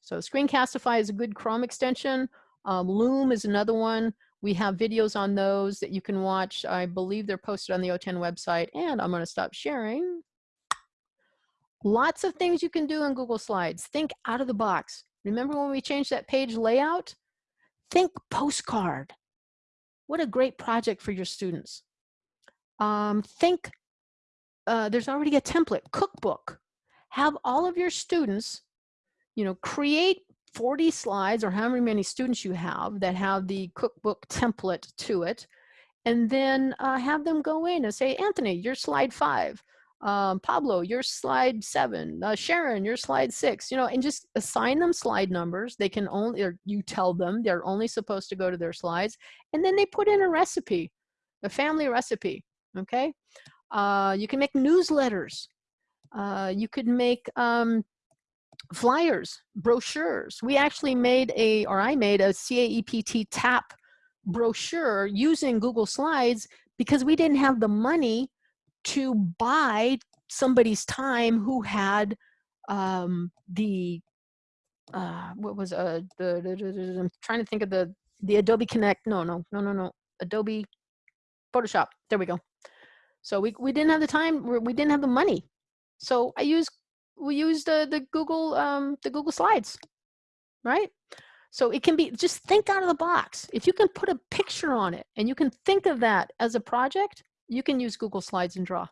So Screencastify is a good Chrome extension. Um, Loom is another one. We have videos on those that you can watch. I believe they're posted on the OTAN website and I'm gonna stop sharing. Lots of things you can do in Google Slides. Think out of the box. Remember when we changed that page layout? Think postcard. What a great project for your students. Um, think uh, there's already a template, cookbook. Have all of your students, you know, create 40 slides or however many students you have that have the cookbook template to it, and then uh, have them go in and say, Anthony, you're slide five. Um, Pablo, you're slide seven. Uh, Sharon, you're slide six. You know, and just assign them slide numbers. They can only, or you tell them they're only supposed to go to their slides, and then they put in a recipe, a family recipe. Okay. Uh, you can make newsletters. Uh, you could make um, flyers, brochures. We actually made a, or I made a CAEP TAP brochure using Google Slides because we didn't have the money to buy somebody's time who had um, the, uh, what was uh, the, the, the, I'm trying to think of the, the Adobe Connect, no, no, no, no, no. Adobe Photoshop. There we go. So we, we didn't have the time, we didn't have the money. So I used, we used the, the Google, um, the Google Slides, right? So it can be, just think out of the box. If you can put a picture on it and you can think of that as a project, you can use Google Slides and Draw.